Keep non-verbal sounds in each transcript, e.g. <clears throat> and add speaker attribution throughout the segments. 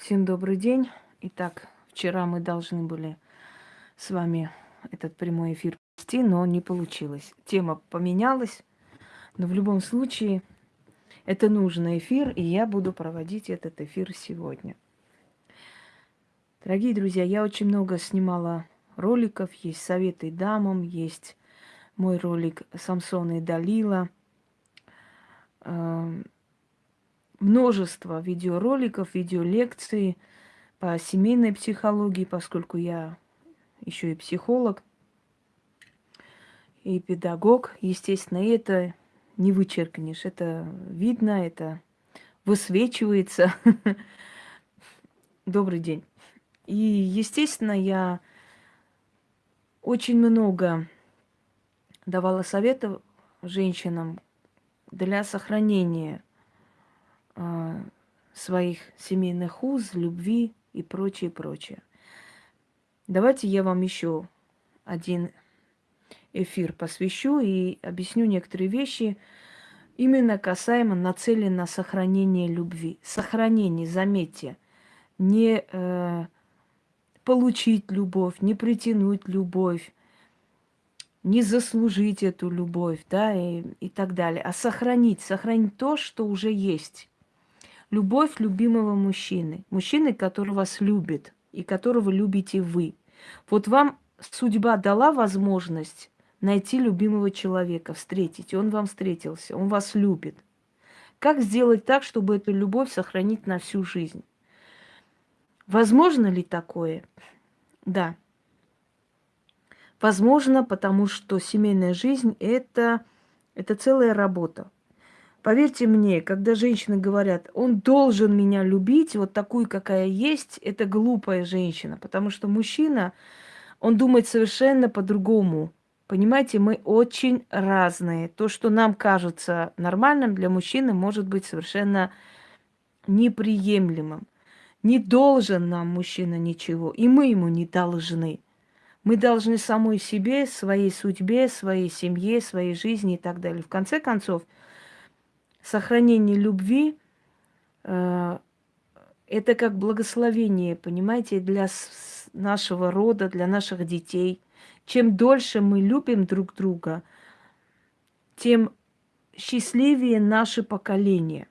Speaker 1: Всем добрый день. Итак, вчера мы должны были с вами этот прямой эфир вести, но не получилось. Тема поменялась, но в любом случае это нужный эфир, и я буду проводить этот эфир сегодня. Дорогие друзья, я очень много снимала роликов, есть советы дамам, есть мой ролик Самсона и Далила – множество видеороликов, видеолекций по семейной психологии, поскольку я еще и психолог, и педагог. Естественно, это не вычеркнешь. Это видно, это высвечивается. <laughs> Добрый день. И, естественно, я очень много давала советов женщинам для сохранения своих семейных уз, любви и прочее, прочее. Давайте я вам еще один эфир посвящу и объясню некоторые вещи, именно касаемо нацелен на сохранение любви. Сохранение, заметьте, не э, получить любовь, не притянуть любовь, не заслужить эту любовь, да, и, и так далее, а сохранить, сохранить то, что уже есть. Любовь любимого мужчины, мужчины, который вас любит и которого любите вы. Вот вам судьба дала возможность найти любимого человека, встретить, и он вам встретился, он вас любит. Как сделать так, чтобы эту любовь сохранить на всю жизнь? Возможно ли такое? Да. Возможно, потому что семейная жизнь это, это целая работа. Поверьте мне, когда женщины говорят, он должен меня любить, вот такую, какая есть, это глупая женщина, потому что мужчина, он думает совершенно по-другому. Понимаете, мы очень разные. То, что нам кажется нормальным для мужчины, может быть совершенно неприемлемым. Не должен нам мужчина ничего, и мы ему не должны. Мы должны самой себе, своей судьбе, своей семье, своей жизни и так далее. В конце концов, сохранение любви э, это как благословение, понимаете, для нашего рода, для наших детей. Чем дольше мы любим друг друга, тем счастливее наше поколение.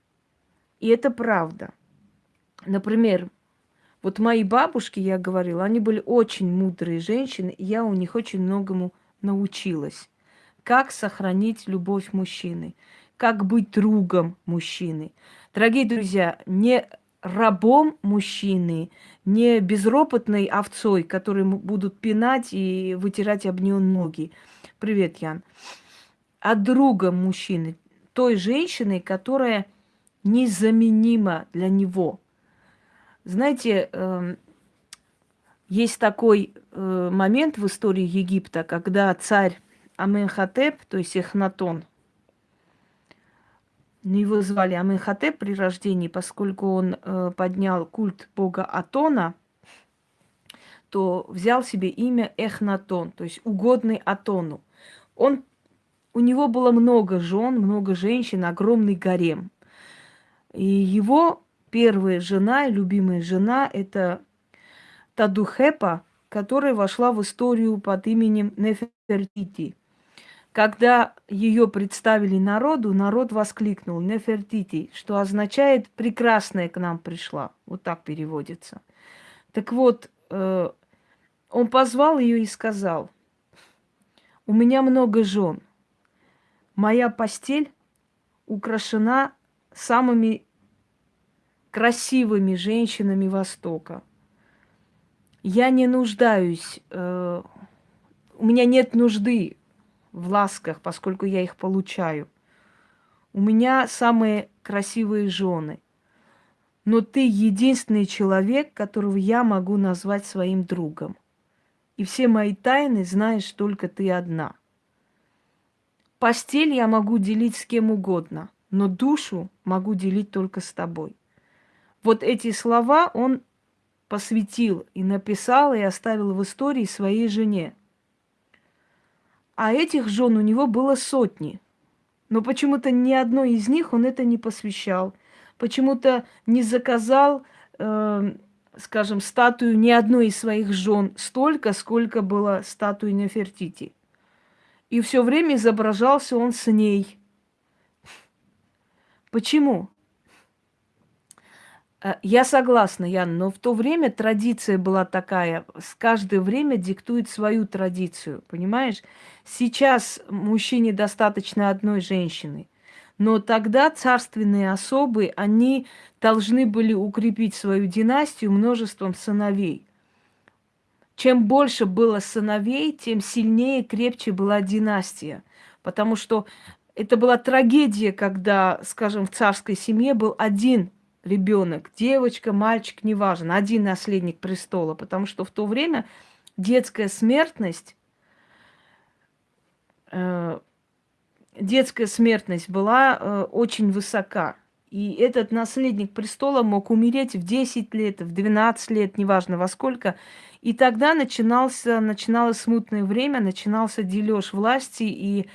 Speaker 1: И это правда. Например, вот мои бабушки, я говорила, они были очень мудрые женщины, и я у них очень многому научилась. Как сохранить любовь мужчины, как быть другом мужчины. Дорогие друзья, не рабом мужчины, не безропотной овцой, которые будут пинать и вытирать об нее ноги. Привет, Ян. А другом мужчины, той женщины, которая незаменима для него – знаете, эм, есть такой э, момент в истории Египта, когда царь Аменхотеп, то есть Эхнатон, ну, его звали Аменхотеп при рождении, поскольку он э, поднял культ бога Атона, то взял себе имя Эхнатон, то есть угодный Атону. Он, у него было много жен, много женщин, огромный гарем. И его первая жена, любимая жена, это Тадухепа, которая вошла в историю под именем Нефертити. Когда ее представили народу, народ воскликнул Нефертити, что означает «прекрасная к нам пришла». Вот так переводится. Так вот, э, он позвал ее и сказал, «У меня много жен. Моя постель украшена самыми красивыми женщинами Востока. Я не нуждаюсь, э, у меня нет нужды в ласках, поскольку я их получаю. У меня самые красивые жены. Но ты единственный человек, которого я могу назвать своим другом. И все мои тайны знаешь только ты одна. Постель я могу делить с кем угодно, но душу могу делить только с тобой. Вот эти слова он посвятил и написал, и оставил в истории своей жене. А этих жен у него было сотни. Но почему-то ни одной из них он это не посвящал. Почему-то не заказал э, скажем, статую ни одной из своих жен столько, сколько было статуи Нефертити. И все время изображался он с ней. Почему? Э, я согласна, Ян, но в то время традиция была такая, с каждое время диктует свою традицию, понимаешь? Сейчас мужчине достаточно одной женщины, но тогда царственные особы, они должны были укрепить свою династию множеством сыновей. Чем больше было сыновей, тем сильнее, крепче была династия. Потому что это была трагедия, когда, скажем, в царской семье был один ребенок, девочка, мальчик, неважно, один наследник престола, потому что в то время детская смертность, э, детская смертность была э, очень высока. И этот наследник престола мог умереть в 10 лет, в 12 лет, неважно во сколько. И тогда начинался, начиналось смутное время, начинался дележ власти, и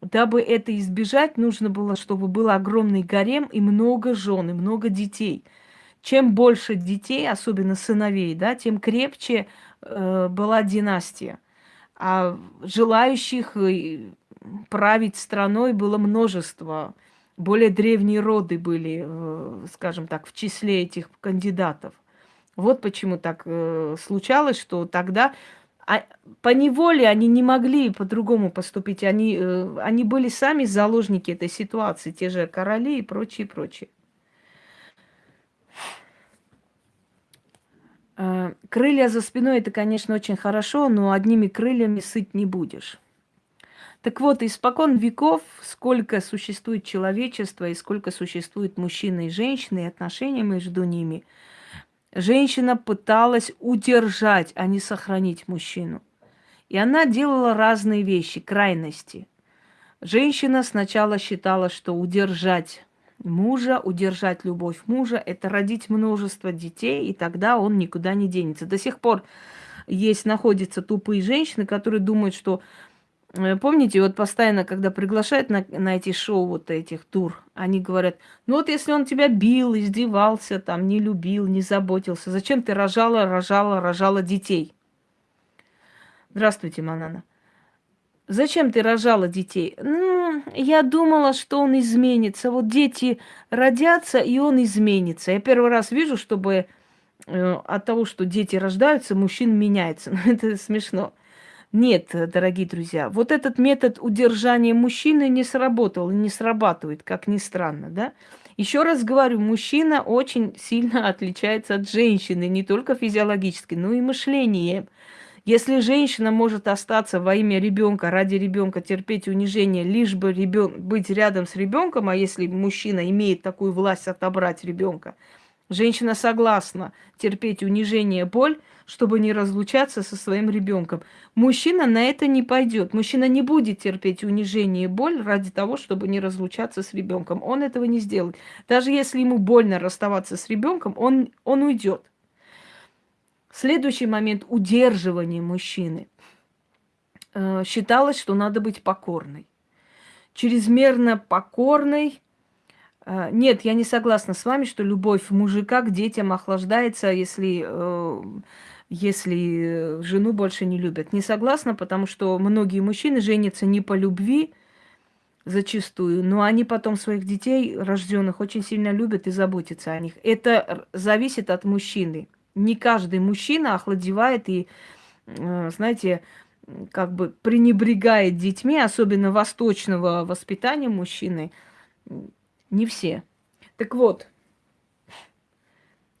Speaker 1: Дабы это избежать, нужно было, чтобы был огромный гарем и много жен, и много детей. Чем больше детей, особенно сыновей, да, тем крепче э, была династия. А желающих э, править страной было множество. Более древние роды были, э, скажем так, в числе этих кандидатов. Вот почему так э, случалось, что тогда а по неволе они не могли по-другому поступить. Они, э, они были сами заложники этой ситуации, те же короли и прочее, прочее. Э, крылья за спиной это, конечно, очень хорошо, но одними крыльями сыть не будешь. Так вот, испокон веков, сколько существует человечество и сколько существует мужчины и женщины, и отношения между ними – Женщина пыталась удержать, а не сохранить мужчину. И она делала разные вещи, крайности. Женщина сначала считала, что удержать мужа, удержать любовь мужа – это родить множество детей, и тогда он никуда не денется. До сих пор есть, находятся тупые женщины, которые думают, что помните, вот постоянно, когда приглашают на, на эти шоу вот этих тур, они говорят, ну вот если он тебя бил, издевался, там, не любил, не заботился, зачем ты рожала, рожала, рожала детей? Здравствуйте, Манана. Зачем ты рожала детей? Ну, я думала, что он изменится. Вот дети родятся, и он изменится. Я первый раз вижу, чтобы э, от того, что дети рождаются, мужчина меняется. <laughs> Ну, это смешно. Нет, дорогие друзья, вот этот метод удержания мужчины не сработал и не срабатывает, как ни странно, да? Еще раз говорю, мужчина очень сильно отличается от женщины, не только физиологически, но и мышлением. Если женщина может остаться во имя ребенка, ради ребенка терпеть унижение, лишь бы ребен... быть рядом с ребенком, а если мужчина имеет такую власть отобрать ребенка, женщина согласна терпеть унижение, боль, чтобы не разлучаться со своим ребенком. Мужчина на это не пойдет. Мужчина не будет терпеть унижение и боль ради того, чтобы не разлучаться с ребенком. Он этого не сделает. Даже если ему больно расставаться с ребенком, он, он уйдет. Следующий момент удерживания мужчины. Э, считалось, что надо быть покорной. Чрезмерно покорной нет, я не согласна с вами, что любовь мужика к детям охлаждается, если э, если жену больше не любят. Не согласна, потому что многие мужчины женятся не по любви зачастую, но они потом своих детей рожденных очень сильно любят и заботятся о них. Это зависит от мужчины. Не каждый мужчина охладевает и, э, знаете, как бы пренебрегает детьми, особенно восточного воспитания мужчины. Не все. Так вот,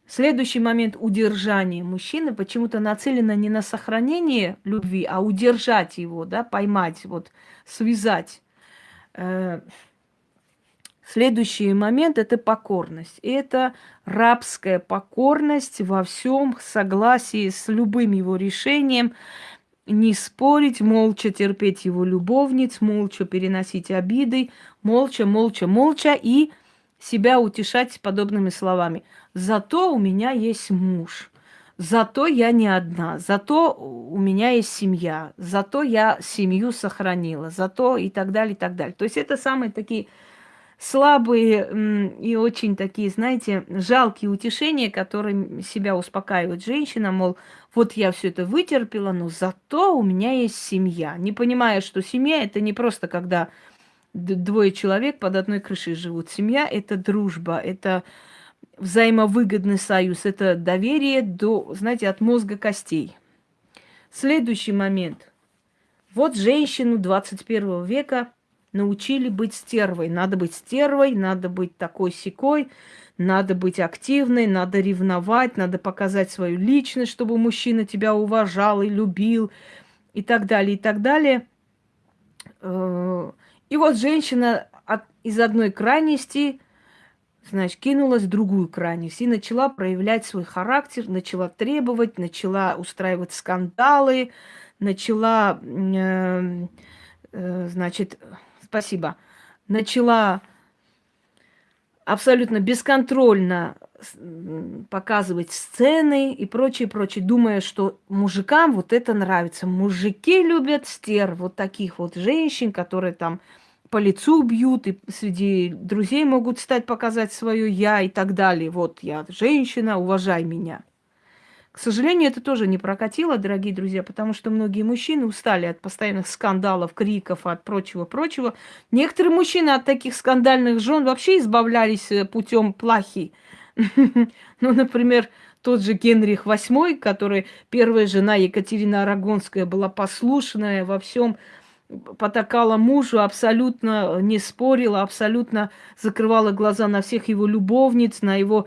Speaker 1: Следующий момент удержания мужчины почему-то нацелено не на сохранение любви, а удержать его, да, поймать, вот, связать. Э, следующий момент – это покорность. Это рабская покорность во всем согласии с любым его решением, не спорить, молча терпеть его любовниц, молча переносить обиды, молча, молча, молча и себя утешать подобными словами. Зато у меня есть муж, зато я не одна, зато у меня есть семья, зато я семью сохранила, зато и так далее, и так далее. То есть это самые такие слабые и очень такие, знаете, жалкие утешения, которые себя успокаивают женщина, мол, вот я все это вытерпела, но зато у меня есть семья. Не понимая, что семья это не просто когда двое человек под одной крышей живут. Семья это дружба, это взаимовыгодный союз, это доверие до, знаете, от мозга костей. Следующий момент. Вот женщину 21 века научили быть стервой. Надо быть стервой, надо быть такой секой, надо быть активной, надо ревновать, надо показать свою личность, чтобы мужчина тебя уважал и любил, и так далее, и так далее. Э, и вот женщина из одной крайности, значит, кинулась в другую крайность и начала проявлять свой характер, начала требовать, начала устраивать скандалы, начала, э, э, значит, спасибо, начала абсолютно бесконтрольно показывать сцены и прочее, прочее, думая, что мужикам вот это нравится. Мужики любят стер, вот таких вот женщин, которые там по лицу бьют, и среди друзей могут стать показать свое я и так далее. Вот я женщина, уважай меня. К сожалению, это тоже не прокатило, дорогие друзья, потому что многие мужчины устали от постоянных скандалов, криков, от прочего-прочего. Некоторые мужчины от таких скандальных жен вообще избавлялись э, путем плохи. <laughs> Ну, например, тот же Генрих VIII, который первая жена Екатерина Арагонская была послушная во всем, потакала мужу, абсолютно не спорила, абсолютно закрывала глаза на всех его любовниц, на его Э,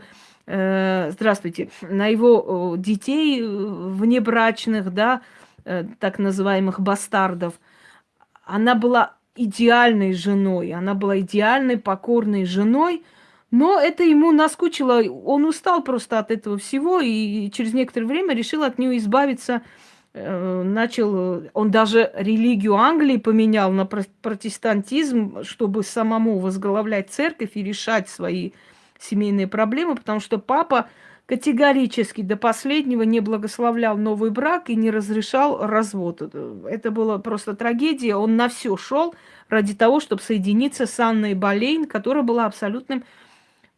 Speaker 1: здравствуйте, на его детей э, внебрачных, да, э, так называемых бастардов, она была идеальной женой, она была идеальной, покорной женой, но это ему наскучило, он устал просто от этого всего и через некоторое время решил от нее избавиться, начал, он даже религию Англии поменял на протестантизм, чтобы самому возглавлять церковь и решать свои семейные проблемы, потому что папа категорически до последнего не благословлял новый брак и не разрешал развод. Это было просто трагедия. Он на все шел ради того, чтобы соединиться с Анной Болейн, которая была абсолютным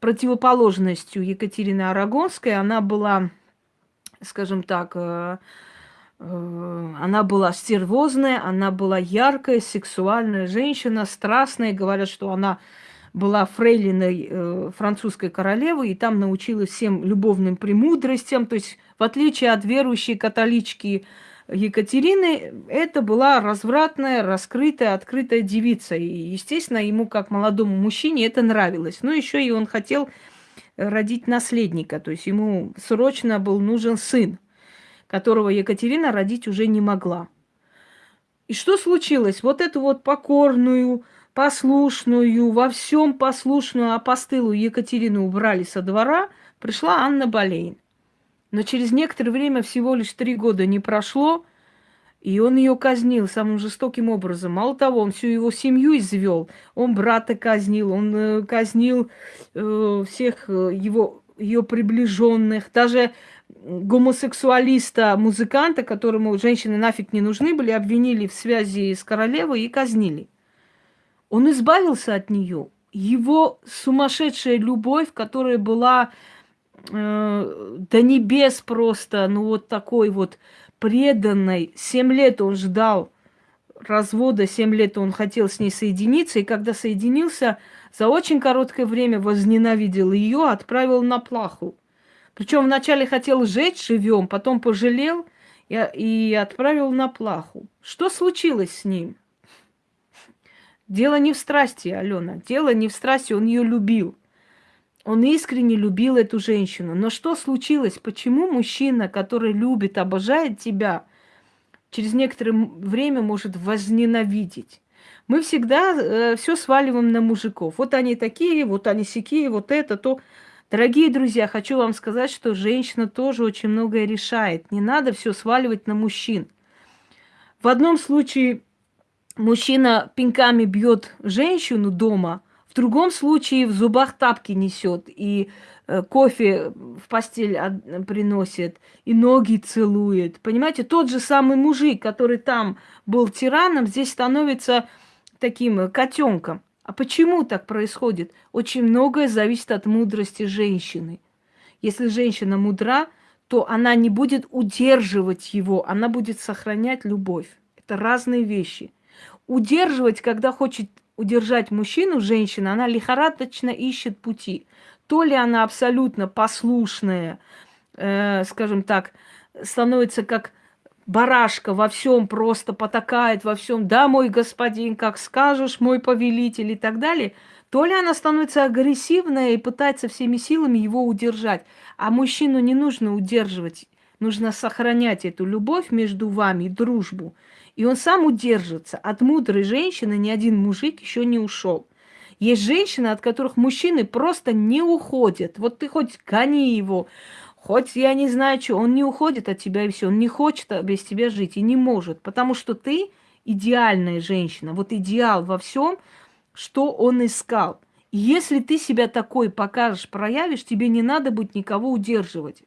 Speaker 1: противоположностью Екатерины Арагонской. Она была, скажем так, э, э, она была стервозная, она была яркая, сексуальная женщина, страстная. Говорят, что она была фрейлиной э, французской королевы, и там научилась всем любовным премудростям. То есть, в отличие от верующей католички Екатерины, это была развратная, раскрытая, открытая девица. И, естественно, ему, как молодому мужчине, это нравилось. Но еще и он хотел родить наследника. То есть, ему срочно был нужен сын, которого Екатерина родить уже не могла. И что случилось? Вот эту вот покорную, послушную, во всем послушную апостылу Екатерину убрали со двора, пришла Анна Болейн. Но через некоторое время, всего лишь три года не прошло, и он ее казнил самым жестоким образом. Мало того, он всю его семью извел. Он брата казнил, он э, казнил э, всех э, его ее приближенных, даже гомосексуалиста, музыканта, которому женщины нафиг не нужны были, обвинили в связи с королевой и казнили. Он избавился от нее. Его сумасшедшая любовь, которая была э, до небес просто, ну вот такой вот преданной. Семь лет он ждал развода, семь лет он хотел с ней соединиться, и когда соединился, за очень короткое время возненавидел ее, отправил на плаху. Причем вначале хотел сжечь живем, потом пожалел и, и отправил на плаху. Что случилось с ним? Дело не в страсти, Алена. Дело не в страсти, он ее любил. Он искренне любил эту женщину. Но что случилось? Почему мужчина, который любит, обожает тебя, через некоторое время может возненавидеть? Мы всегда э, все сваливаем на мужиков. Вот они такие, вот они сякие, вот это, то. Дорогие друзья, хочу вам сказать, что женщина тоже очень многое решает. Не надо все сваливать на мужчин. В одном случае мужчина пинками бьет женщину дома, в другом случае в зубах тапки несет и э, кофе в постель приносит, и ноги целует. Понимаете, тот же самый мужик, который там был тираном, здесь становится таким котенком. А почему так происходит? Очень многое зависит от мудрости женщины. Если женщина мудра, то она не будет удерживать его, она будет сохранять любовь. Это разные вещи. Удерживать, когда хочет удержать мужчину, женщина, она лихорадочно ищет пути. То ли она абсолютно послушная, э, скажем так, становится как барашка во всем просто потакает во всем, да, мой господин, как скажешь, мой повелитель и так далее, то ли она становится агрессивная и пытается всеми силами его удержать. А мужчину не нужно удерживать, нужно сохранять эту любовь между вами дружбу. И он сам удержится. От мудрой женщины ни один мужик еще не ушел. Есть женщины, от которых мужчины просто не уходят. Вот ты хоть гони его, хоть я не знаю что, он не уходит от тебя и все. Он не хочет без тебя жить и не может. Потому что ты идеальная женщина. Вот идеал во всем, что он искал. И если ты себя такой покажешь, проявишь, тебе не надо будет никого удерживать.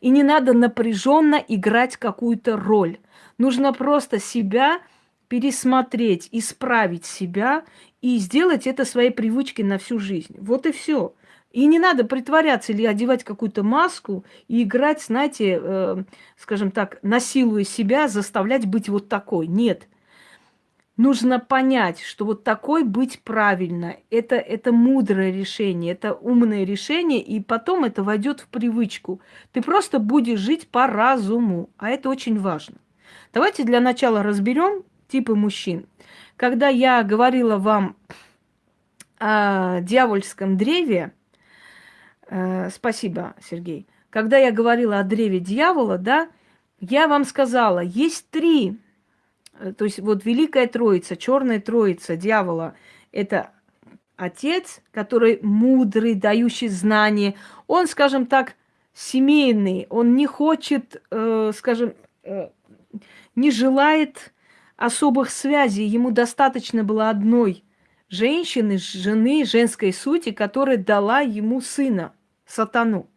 Speaker 1: И не надо напряженно играть какую-то роль. Нужно просто себя пересмотреть, исправить себя и сделать это своей привычкой на всю жизнь. Вот и все. И не надо притворяться или одевать какую-то маску и играть, знаете, э, скажем так, насилуя себя, заставлять быть вот такой. Нет нужно понять, что вот такой быть правильно. Это, это мудрое решение, это умное решение, и потом это войдет в привычку. Ты просто будешь жить по разуму, а это очень важно. Давайте для начала разберем типы мужчин. Когда я говорила вам о дьявольском древе, э, спасибо, Сергей, когда я говорила о древе дьявола, да, я вам сказала, есть три Э, то есть вот Великая Троица, Черная Троица, дьявола, это отец, который мудрый, дающий знания. Он, скажем так, семейный, он не хочет, э, скажем, э, не желает особых связей. Ему достаточно было одной женщины, жены, женской сути, которая дала ему сына, сатану.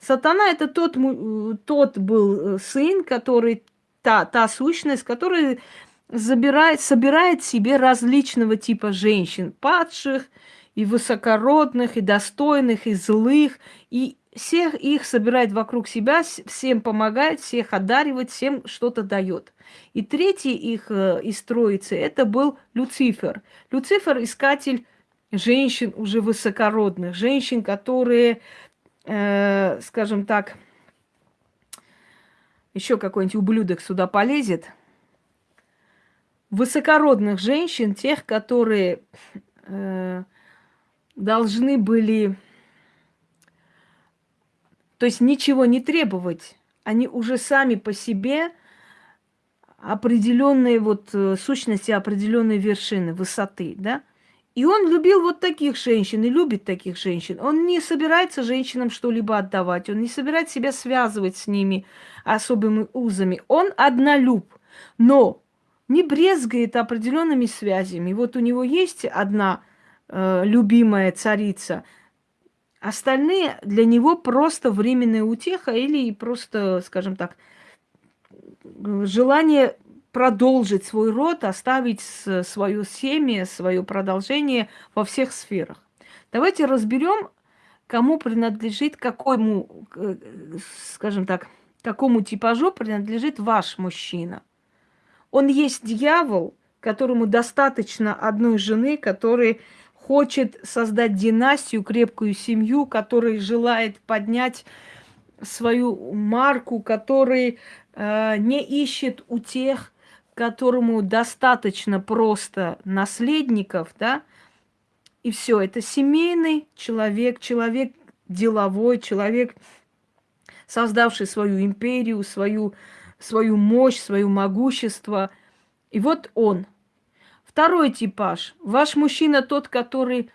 Speaker 1: Сатана это тот, тот был сын, который та, та сущность, которая забирает, собирает себе различного типа женщин, падших, и высокородных, и достойных, и злых, и всех их собирает вокруг себя, всем помогает, всех одаривает, всем что-то дает. И третий их э, из троицы это был Люцифер. Люцифер искатель женщин уже высокородных, женщин, которые, э, скажем так, еще какой-нибудь ублюдок сюда полезет. Высокородных женщин, тех, которые э, должны были, то есть ничего не требовать, они уже сами по себе определенные вот э, сущности, определенные вершины, высоты, да? И он любил вот таких женщин и любит таких женщин. Он не собирается женщинам что-либо отдавать, он не собирается себя связывать с ними особыми узами. Он однолюб, но не брезгает определенными связями. Вот у него есть одна э, любимая царица, остальные для него просто временная утеха или просто, скажем так, желание продолжить свой род, оставить свое семя, свое продолжение во всех сферах. Давайте разберем, кому принадлежит, какому, скажем так, какому типажу принадлежит ваш мужчина. Он есть дьявол, которому достаточно одной жены, который хочет создать династию, крепкую семью, который желает поднять свою марку, который э, не ищет у тех которому достаточно просто наследников, да, и все, это семейный человек, человек деловой, человек, создавший свою империю, свою, свою мощь, свое могущество. И вот он. Второй типаж. Ваш мужчина тот, который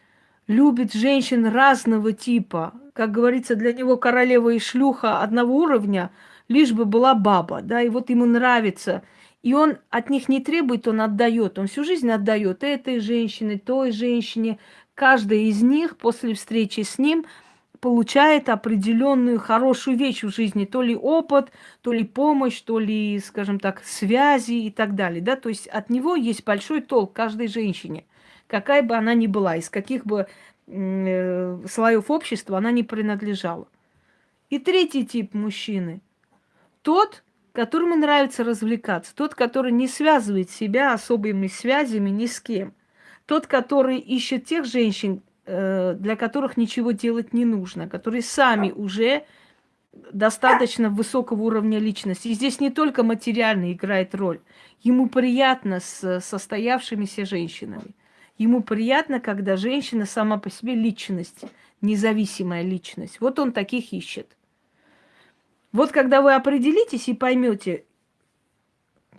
Speaker 1: любит женщин разного типа. Как говорится, для него королева и шлюха одного уровня, лишь бы была баба, да, и вот ему нравится – и он от них не требует, он отдает. Он всю жизнь отдает этой женщине, той женщине. Каждая из них после встречи с ним получает определенную хорошую вещь в жизни. То ли опыт, то ли помощь, то ли, скажем так, связи и так далее. Да? То есть от него есть большой толк каждой женщине. какая бы она ни была, из каких бы э, слоев общества она не принадлежала. И третий тип мужчины. Тот, которому нравится развлекаться, тот, который не связывает себя особыми связями ни с кем, тот, который ищет тех женщин, для которых ничего делать не нужно, которые сами уже достаточно высокого уровня личности. И здесь не только материально играет роль. Ему приятно с состоявшимися женщинами. Ему приятно, когда женщина сама по себе личность, независимая личность. Вот он таких ищет. Вот когда вы определитесь и поймете,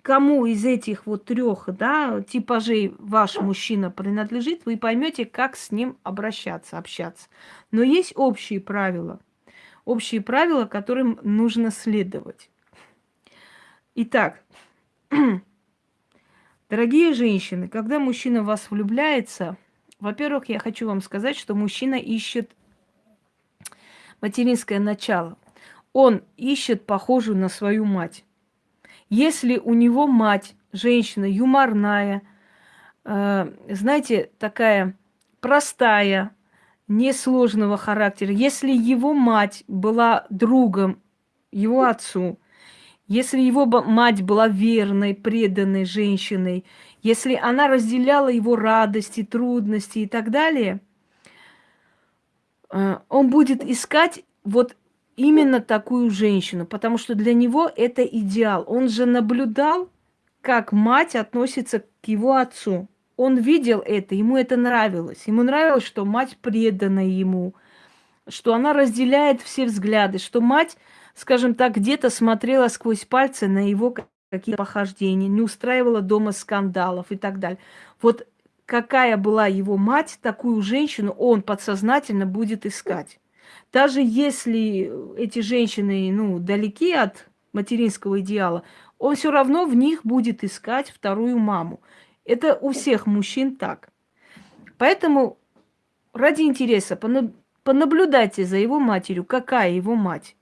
Speaker 1: кому из этих вот трех да, типажей ваш мужчина принадлежит, вы поймете, как с ним обращаться, общаться. Но есть общие правила – общие правила, которым нужно следовать. Итак, <clears throat> дорогие женщины, когда мужчина в вас влюбляется, во-первых, я хочу вам сказать, что мужчина ищет материнское начало. Он ищет похожую на свою мать. Если у него мать, женщина юморная, э, знаете, такая простая, несложного характера, если его мать была другом его отцу, если его мать была верной, преданной женщиной, если она разделяла его радости, трудности и так далее, э, он будет искать вот именно такую женщину, потому что для него это идеал. Он же наблюдал, как мать относится к его отцу. Он видел это, ему это нравилось. Ему нравилось, что мать предана ему, что она разделяет все взгляды, что мать, скажем так, где-то смотрела сквозь пальцы на его какие-то похождения, не устраивала дома скандалов и так далее. Вот какая была его мать, такую женщину он подсознательно будет искать. Даже если эти женщины, ну, далеки от материнского идеала, он все равно в них будет искать вторую маму. Это у всех мужчин так. Поэтому ради интереса понаблюдайте за его матерью, какая его мать.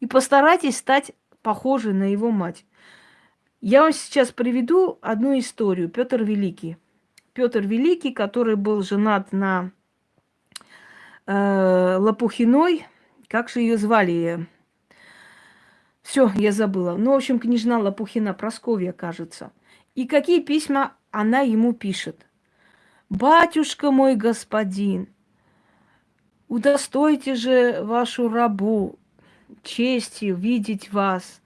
Speaker 1: И постарайтесь стать похожей на его мать. Я вам сейчас приведу одну историю. Петр Великий. Петр Великий, который был женат на Лопухиной. Как же ее звали? Все, я забыла. Ну, в общем, княжна Лопухина, Просковья, кажется. И какие письма она ему пишет. «Батюшка мой господин, удостойте же вашу рабу честью видеть вас.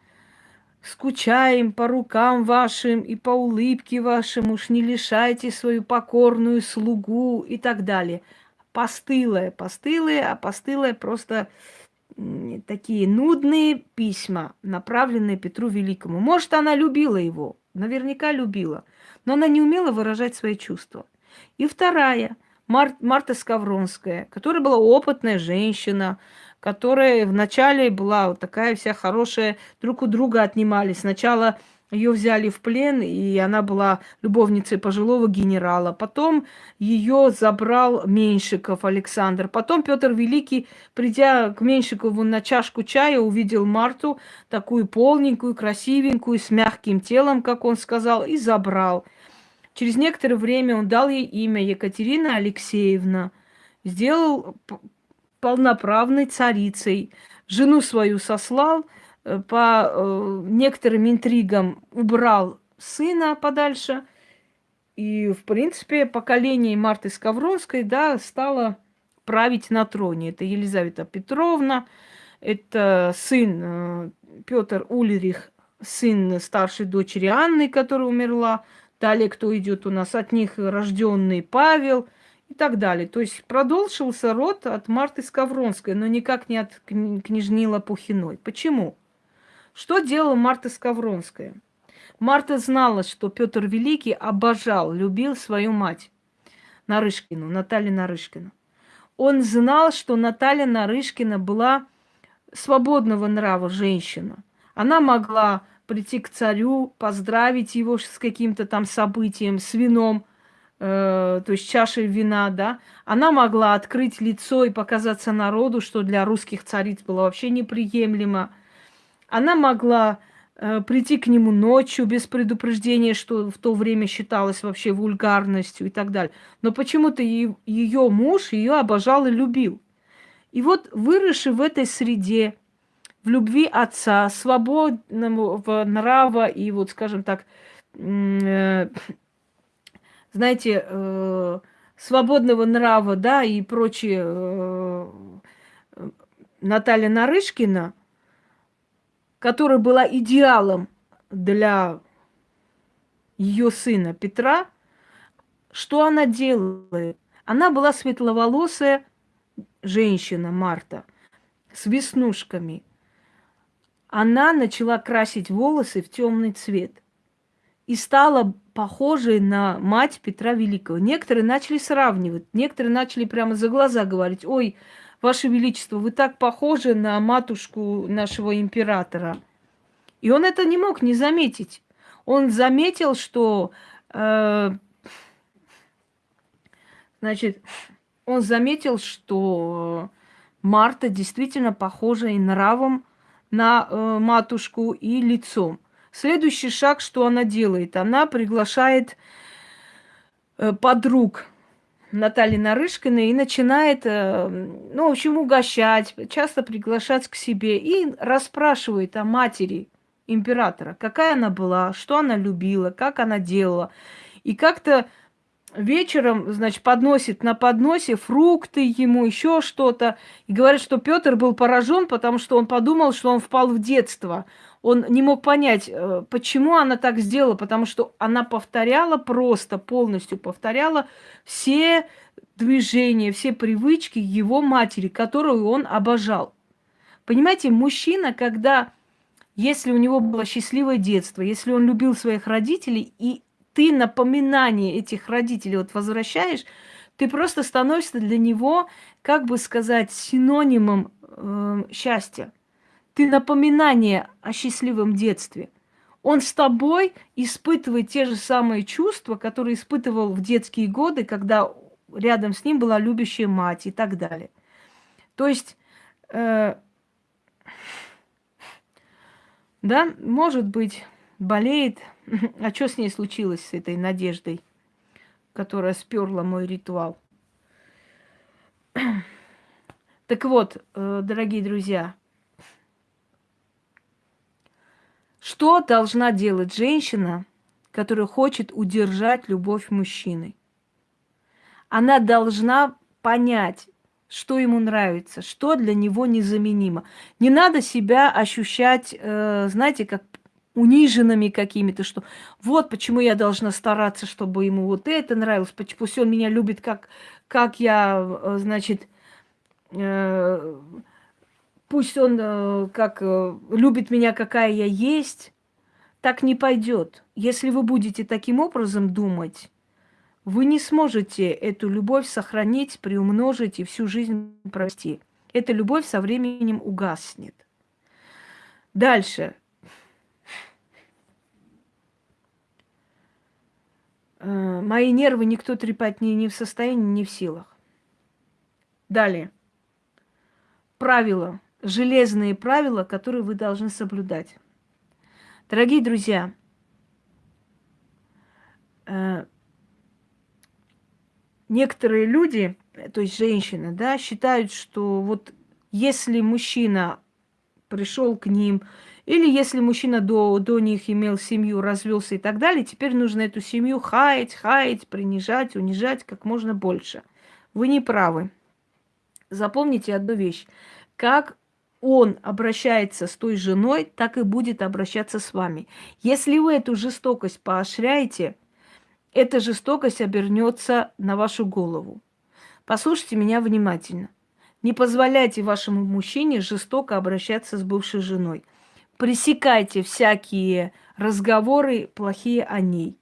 Speaker 1: Скучаем по рукам вашим и по улыбке вашим, уж не лишайте свою покорную слугу и так далее. Постылое, постылое, а постылое просто такие нудные письма, направленные Петру Великому. Может, она любила его, наверняка любила – но она не умела выражать свои чувства. И вторая, Мар Марта Скавронская, которая была опытная женщина, которая вначале была вот такая вся хорошая, друг у друга отнимали. Сначала ее взяли в плен, и она была любовницей пожилого генерала. Потом ее забрал Меньшиков Александр. Потом Петр Великий, придя к Меньшикову на чашку чая, увидел Марту, такую полненькую, красивенькую, с мягким телом, как он сказал, и забрал. Через некоторое время он дал ей имя Екатерина Алексеевна, сделал полноправной царицей. Жену свою сослал, по э, некоторым интригам убрал сына подальше. И, в принципе, поколение Марты Скавронской, да, стало править на троне. Это Елизавета Петровна, это сын э, Петр Ульрих, сын старшей дочери Анны, которая умерла, Далее кто идет у нас? От них рожденный Павел и так далее. То есть продолжился род от Марты Скавронской, но никак не от княжни Лопухиной. Почему? Что делала Марта Скавронская? Марта знала, что Петр Великий обожал, любил свою мать Нарышкину, Наталью Нарышкину. Он знал, что Наталья Нарышкина была свободного нрава женщина. Она могла прийти к царю, поздравить его с каким-то там событием, с вином, э, то есть чашей вина, да, она могла открыть лицо и показаться народу, что для русских цариц было вообще неприемлемо. Она могла э, прийти к нему ночью без предупреждения, что в то время считалось вообще вульгарностью и так далее. Но почему-то ее муж ее обожал и любил. И вот выросший в этой среде, в любви отца, свободного нрава и вот, скажем так, э, знаете, э, свободного нрава, да, и прочее, э, Наталья Нарышкина, которая была идеалом для ее сына Петра, что она делает? Она была светловолосая женщина Марта с веснушками. Она начала красить волосы в темный цвет и стала похожей на мать Петра Великого. Некоторые начали сравнивать, некоторые начали прямо за глаза говорить, ой, Ваше Величество, вы так похожи на матушку нашего императора. И он это не мог не заметить. Он заметил, что, э, значит, он заметил, что Марта действительно похожа и нравом на э, матушку, и лицом. Следующий шаг, что она делает? Она приглашает э, подруг Натальи Нарышкиной и начинает, э, ну, в общем, угощать, часто приглашать к себе и расспрашивает о матери императора, какая она была, что она любила, как она делала. И как-то вечером, значит, подносит на подносе фрукты ему, еще что-то. И говорит, что Петр был поражен, потому что он подумал, что он впал в детство он не мог понять, э, почему она так сделала, потому что она повторяла просто, полностью повторяла все движения, все привычки его матери, которую он обожал. Понимаете, мужчина, когда, если у него было счастливое детство, если он любил своих родителей, и ты напоминание этих родителей вот возвращаешь, ты просто становишься для него, как бы сказать, синонимом э, счастья ты напоминание о счастливом детстве. Он с тобой испытывает те же самые чувства, которые испытывал в детские годы, когда рядом с ним была любящая мать и так далее. То есть, э, да, может быть, болеет. <laughs> А что с ней случилось, с этой надеждой, которая сперла мой ритуал? <clears throat> Так вот, э, дорогие друзья, Что должна делать женщина, которая хочет удержать любовь мужчины? Она должна понять, что ему нравится, что для него незаменимо. Не надо себя ощущать, э, знаете, как униженными какими-то, что вот почему я должна стараться, чтобы ему вот это нравилось, пусть он меня любит, как, как я, э, значит, э, пусть он э, как э, любит меня, какая я есть, так не пойдет. Если вы будете таким образом думать, вы не сможете эту любовь сохранить, приумножить и всю жизнь провести. Эта любовь со временем угаснет. Дальше. Э, мои нервы никто трепать не, не в состоянии, не в силах. Далее. Правила железные правила, которые вы должны соблюдать. Дорогие друзья, э, некоторые люди, то есть женщины, да, считают, что вот если мужчина пришел к ним, или если мужчина до, до них имел семью, развелся и так далее, теперь нужно эту семью хаять, хаять, принижать, унижать как можно больше. Вы не правы. Запомните одну вещь. Как он обращается с той женой, так и будет обращаться с вами. Если вы эту жестокость поощряете, эта жестокость обернется на вашу голову. Послушайте меня внимательно. Не позволяйте вашему мужчине жестоко обращаться с бывшей женой. Пресекайте всякие разговоры плохие о ней.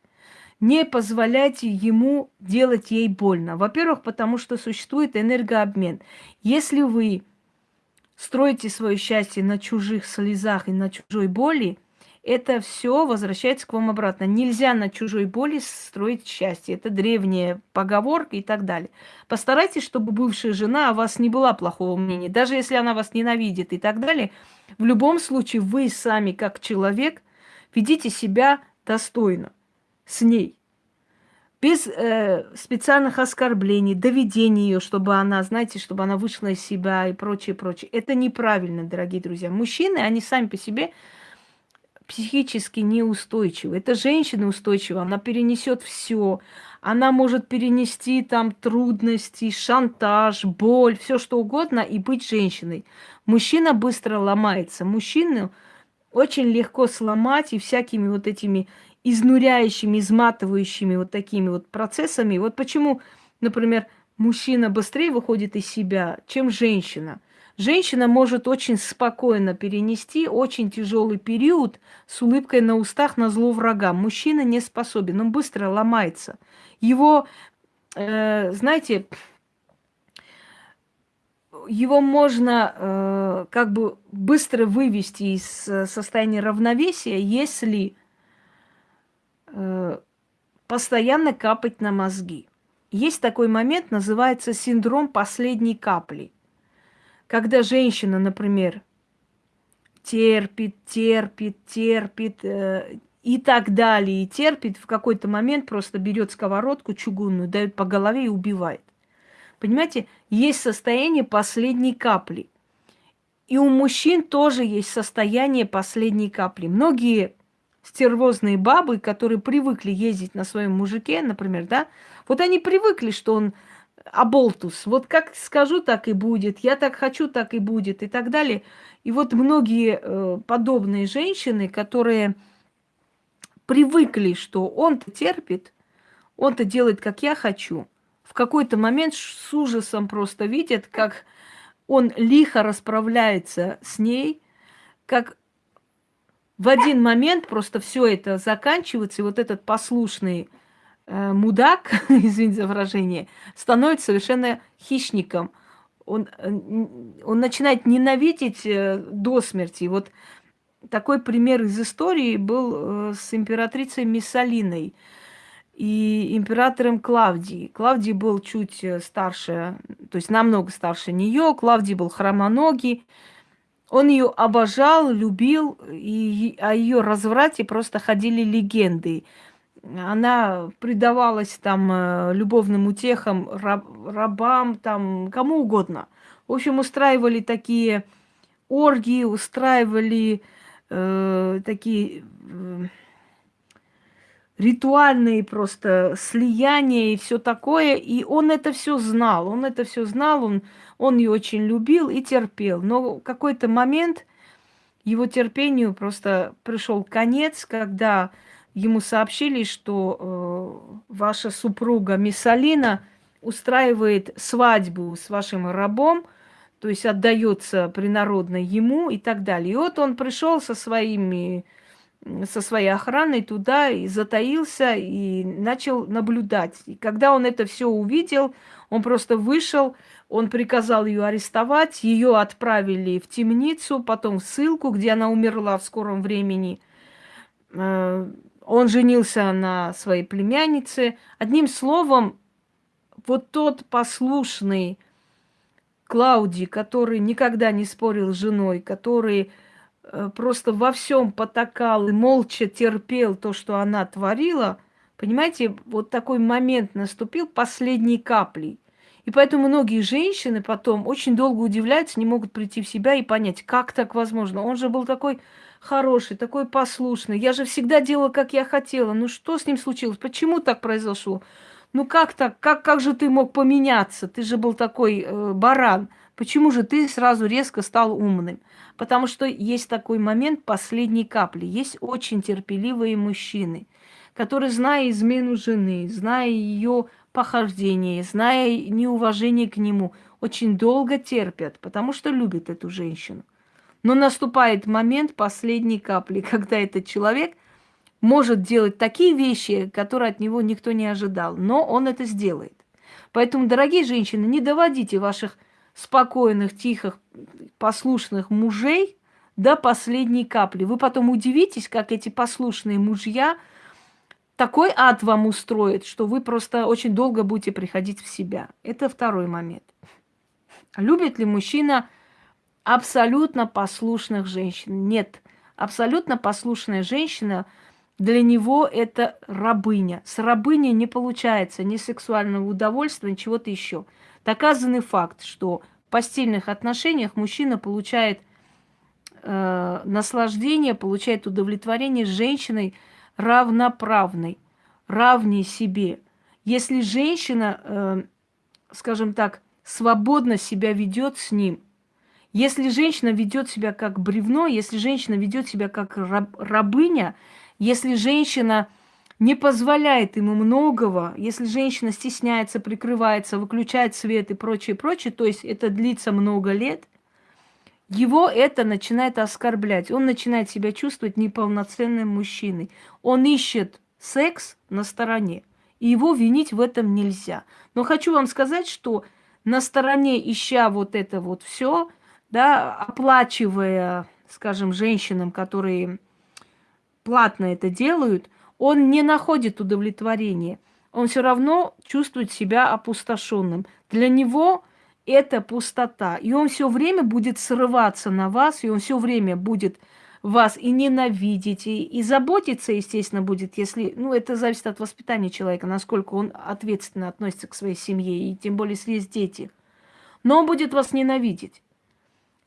Speaker 1: Не позволяйте ему делать ей больно. Во-первых, потому что существует энергообмен. Если вы строите свое счастье на чужих слезах и на чужой боли, это все возвращается к вам обратно. Нельзя на чужой боли строить счастье. Это древняя поговорка и так далее. Постарайтесь, чтобы бывшая жена о вас не была плохого мнения. Даже если она вас ненавидит и так далее, в любом случае вы сами, как человек, Ведите себя достойно с ней. Без э, специальных оскорблений, доведения ее, чтобы она, знаете, чтобы она вышла из себя и прочее, прочее. Это неправильно, дорогие друзья. Мужчины, они сами по себе психически неустойчивы. Это женщина устойчива, она перенесет все. Она может перенести там трудности, шантаж, боль, все что угодно и быть женщиной. Мужчина быстро ломается. Мужчину очень легко сломать и всякими вот этими изнуряющими, изматывающими вот такими вот процессами. Вот почему, например, мужчина быстрее выходит из себя, чем женщина. Женщина может очень спокойно перенести очень тяжелый период с улыбкой на устах на зло врага. Мужчина не способен, он быстро ломается. Его, э, знаете, его можно э, как бы быстро вывести из э, состояния равновесия, если постоянно капать на мозги. Есть такой момент, называется синдром последней капли. Когда женщина, например, терпит, терпит, терпит э, и так далее, и терпит, в какой-то момент просто берет сковородку чугунную, дает по голове и убивает. Понимаете, есть состояние последней капли. И у мужчин тоже есть состояние последней капли. Многие стервозные бабы, которые привыкли ездить на своем мужике, например, да, вот они привыкли, что он аболтус. Вот как скажу, так и будет. Я так хочу, так и будет. И так далее. И вот многие э, подобные женщины, которые привыкли, что он-то терпит, он-то делает, как я хочу, в какой-то момент с ужасом просто видят, как он лихо расправляется с ней, как в один момент просто все это заканчивается, и вот этот послушный э, мудак, <laughs> извините за выражение, становится совершенно хищником. Он, э, он начинает ненавидеть э, до смерти. Вот такой пример из истории был э, с императрицей Миссалиной и императором Клавдией. Клавдий был чуть э, старше, то есть намного старше нее. Клавдий был хромоногий. Он ее обожал, любил, и о ее разврате просто ходили легенды. Она предавалась там э, любовным утехам, раб, рабам, там, кому угодно. В общем, устраивали такие оргии, устраивали э, такие э, ритуальные просто слияния и все такое. И он это все знал, он это все знал, он он ее очень любил и терпел. Но в какой-то момент его терпению просто пришел конец, когда ему сообщили, что э, ваша супруга Миссалина устраивает свадьбу с вашим рабом, то есть отдается принародно ему и так далее. И вот он пришел со своими со своей охраной туда и затаился и начал наблюдать. И когда он это все увидел, он просто вышел, он приказал ее арестовать, ее отправили в темницу, потом в ссылку, где она умерла в скором времени. Э, он женился на своей племяннице. Одним словом, вот тот послушный Клауди, который никогда не спорил с женой, который э, просто во всем потакал и молча терпел то, что она творила, понимаете, вот такой момент наступил последней каплей. И поэтому многие женщины потом очень долго удивляются, не могут прийти в себя и понять, как так возможно. Он же был такой хороший, такой послушный. Я же всегда делала, как я хотела. Ну что с ним случилось? Почему так произошло? Ну как так? Как, как же ты мог поменяться? Ты же был такой э, баран. Почему же ты сразу резко стал умным? Потому что есть такой момент последней капли. Есть очень терпеливые мужчины, которые, зная измену жены, зная ее похождение, зная неуважение к нему, очень долго терпят, потому что любят эту женщину. Но наступает момент последней капли, <laughs> когда этот человек может делать такие вещи, которые от него никто не ожидал, но он это сделает. Поэтому, дорогие женщины, не доводите ваших спокойных, тихих, послушных мужей до последней капли. Вы потом удивитесь, как эти послушные мужья – такой ад вам устроит, что вы просто очень долго будете приходить в себя. Это второй момент. Любит ли мужчина абсолютно послушных женщин? Нет. абсолютно послушная женщина, для него это рабыня. С рабыней не получается ни сексуального удовольствия, ни чего-то еще. Доказанный факт, что в постельных отношениях мужчина получает э, наслаждение, получает удовлетворение с женщиной равноправной, равней себе. Если женщина, э, скажем так, свободно себя ведет с ним, если женщина ведет себя как бревно, если женщина ведет себя как раб, рабыня, если женщина не позволяет ему многого, если женщина стесняется, прикрывается, выключает свет и прочее, прочее, то есть это длится много лет, его это начинает оскорблять. Он начинает себя чувствовать неполноценным мужчиной. Он ищет секс на стороне. И его винить в этом нельзя. Но хочу вам сказать, что на стороне, ища вот это вот все, да, оплачивая, скажем, женщинам, которые платно это делают, он не находит удовлетворения. Он все равно чувствует себя опустошенным. Для него это пустота. И он все время будет срываться на вас, и он все время будет вас и ненавидеть, и, и заботиться, естественно, будет, если, ну, это зависит от воспитания человека, насколько он ответственно относится к своей семье, и тем более, если есть дети. Но он будет вас ненавидеть.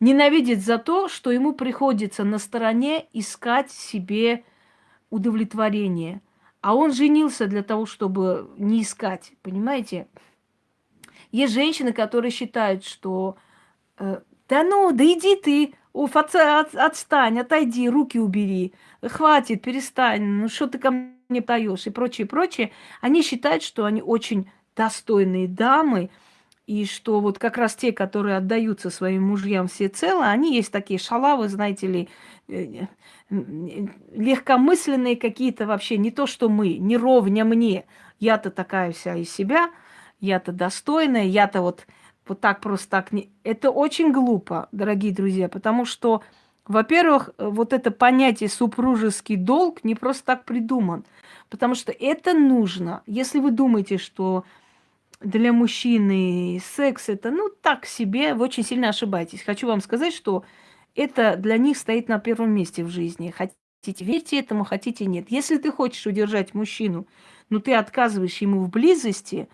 Speaker 1: Ненавидеть за то, что ему приходится на стороне искать себе удовлетворение. А он женился для того, чтобы не искать, понимаете? Есть женщины, которые считают, что э, да ну, да иди ты, уф, от, от, отстань, отойди, руки убери, хватит, перестань, ну что ты ко мне даешь и прочее, прочее. Они считают, что они очень достойные дамы, и что вот как раз те, которые отдаются своим мужьям всецело, они есть такие шалавы, знаете ли, э, легкомысленные какие-то вообще, не то что мы, не ровня мне. Я-то такая вся из себя, я-то достойная, я-то вот, вот так просто так не... Это очень глупо, дорогие друзья, потому что, во-первых, вот это понятие супружеский долг не просто так придуман, потому что это нужно. Если вы думаете, что для мужчины секс это, ну, так себе, вы очень сильно ошибаетесь. Хочу вам сказать, что это для них стоит на первом месте в жизни. Хотите верьте этому, хотите нет. Если ты хочешь удержать мужчину, но ты отказываешь ему в близости,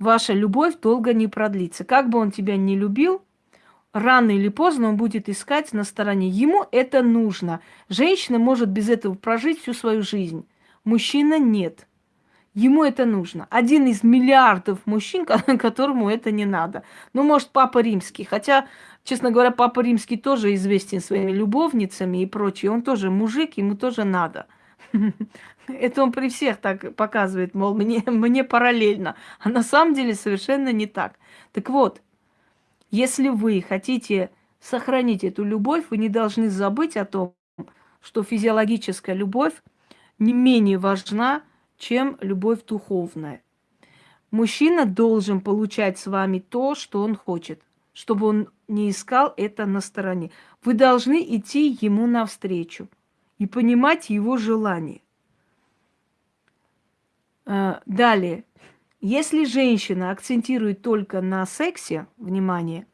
Speaker 1: ваша любовь долго не продлится. Как бы он тебя не любил, рано или поздно он будет искать на стороне. Ему это нужно. Женщина может без этого прожить всю свою жизнь. Мужчина нет. Ему это нужно. Один из миллиардов мужчин, <laughs> которому это не надо. Ну, может, Папа Римский. Хотя, честно говоря, Папа Римский тоже известен своими любовницами и прочее. Он тоже мужик, ему тоже надо. Это он при всех так показывает, мол, мне, мне параллельно. А на самом деле совершенно не так. Так вот, если вы хотите сохранить эту любовь, вы не должны забыть о том, что физиологическая любовь не менее важна, чем любовь духовная. Мужчина должен получать с вами то, что он хочет, чтобы он не искал это на стороне. Вы должны идти ему навстречу и понимать его желание. А, далее, если женщина акцентирует только на сексе, внимание,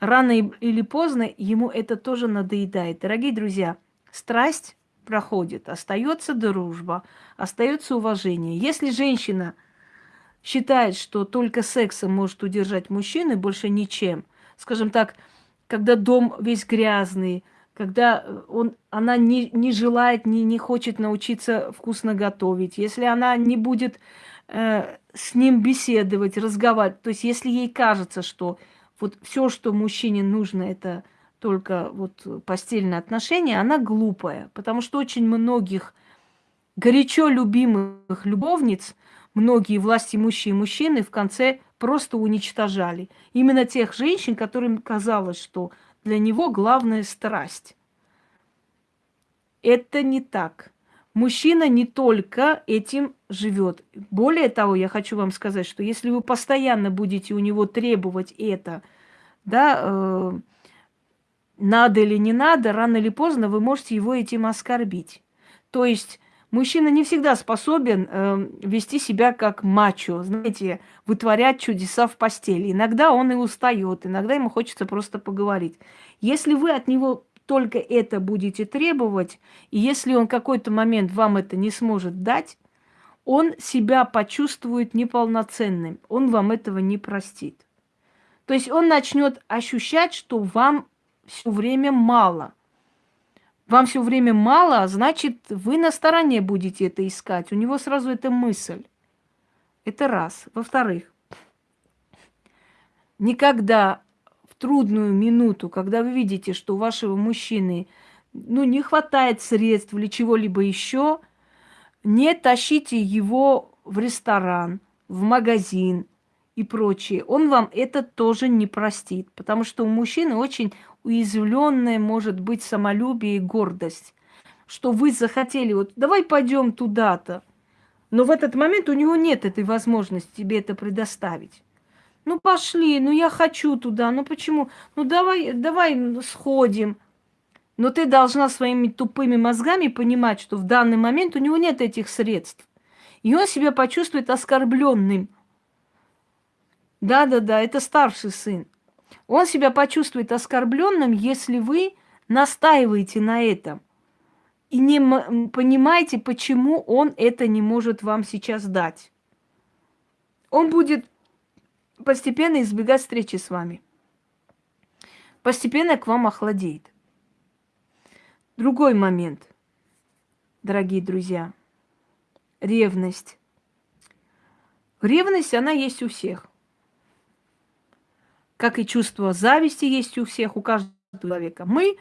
Speaker 1: рано или поздно ему это тоже надоедает. Дорогие друзья, страсть проходит, остается дружба, остается уважение. Если женщина считает, что только сексом может удержать мужчину, больше ничем, скажем так, когда дом весь грязный, когда он, она не, не желает, не, не хочет научиться вкусно готовить, если она не будет э, с ним беседовать, разговаривать, то есть если ей кажется, что вот все, что мужчине нужно, это только вот постельные отношения, она глупая, потому что очень многих горячо любимых любовниц, многие власть имущие мужчины в конце просто уничтожали. Именно тех женщин, которым казалось, что для него главная страсть. Это не так. Мужчина не только этим живет. Более того, я хочу вам сказать, что если вы постоянно будете у него требовать это, да, э, надо или не надо, рано или поздно вы можете его этим оскорбить. То есть мужчина не всегда способен э, вести себя как мачо, знаете, вытворять чудеса в постели. Иногда он и устает, иногда ему хочется просто поговорить. Если вы от него только это будете требовать, и если он какой-то момент вам это не сможет дать, он себя почувствует неполноценным, он вам этого не простит. То есть он начнет ощущать, что вам все время мало. Вам все время мало, а значит, вы на стороне будете это искать. У него сразу эта мысль. Это раз. Во-вторых, никогда в трудную минуту, когда вы видите, что у вашего мужчины ну, не хватает средств или чего-либо еще, не тащите его в ресторан, в магазин и прочее. Он вам это тоже не простит, потому что у мужчины очень уязвленное может быть самолюбие и гордость, что вы захотели, вот давай пойдем туда-то, но в этот момент у него нет этой возможности тебе это предоставить. Ну пошли, ну я хочу туда, ну почему? Ну давай, давай сходим. Но ты должна своими тупыми мозгами понимать, что в данный момент у него нет этих средств. И он себя почувствует оскорбленным. Да-да-да, это старший сын. Он себя почувствует оскорбленным, если вы настаиваете на этом. И не понимаете, почему он это не может вам сейчас дать. Он будет постепенно избегать встречи с вами. Постепенно к вам охладеет. Другой момент, дорогие друзья. Ревность. Ревность, она есть у всех. Как и чувство зависти есть у всех, у каждого человека. Мы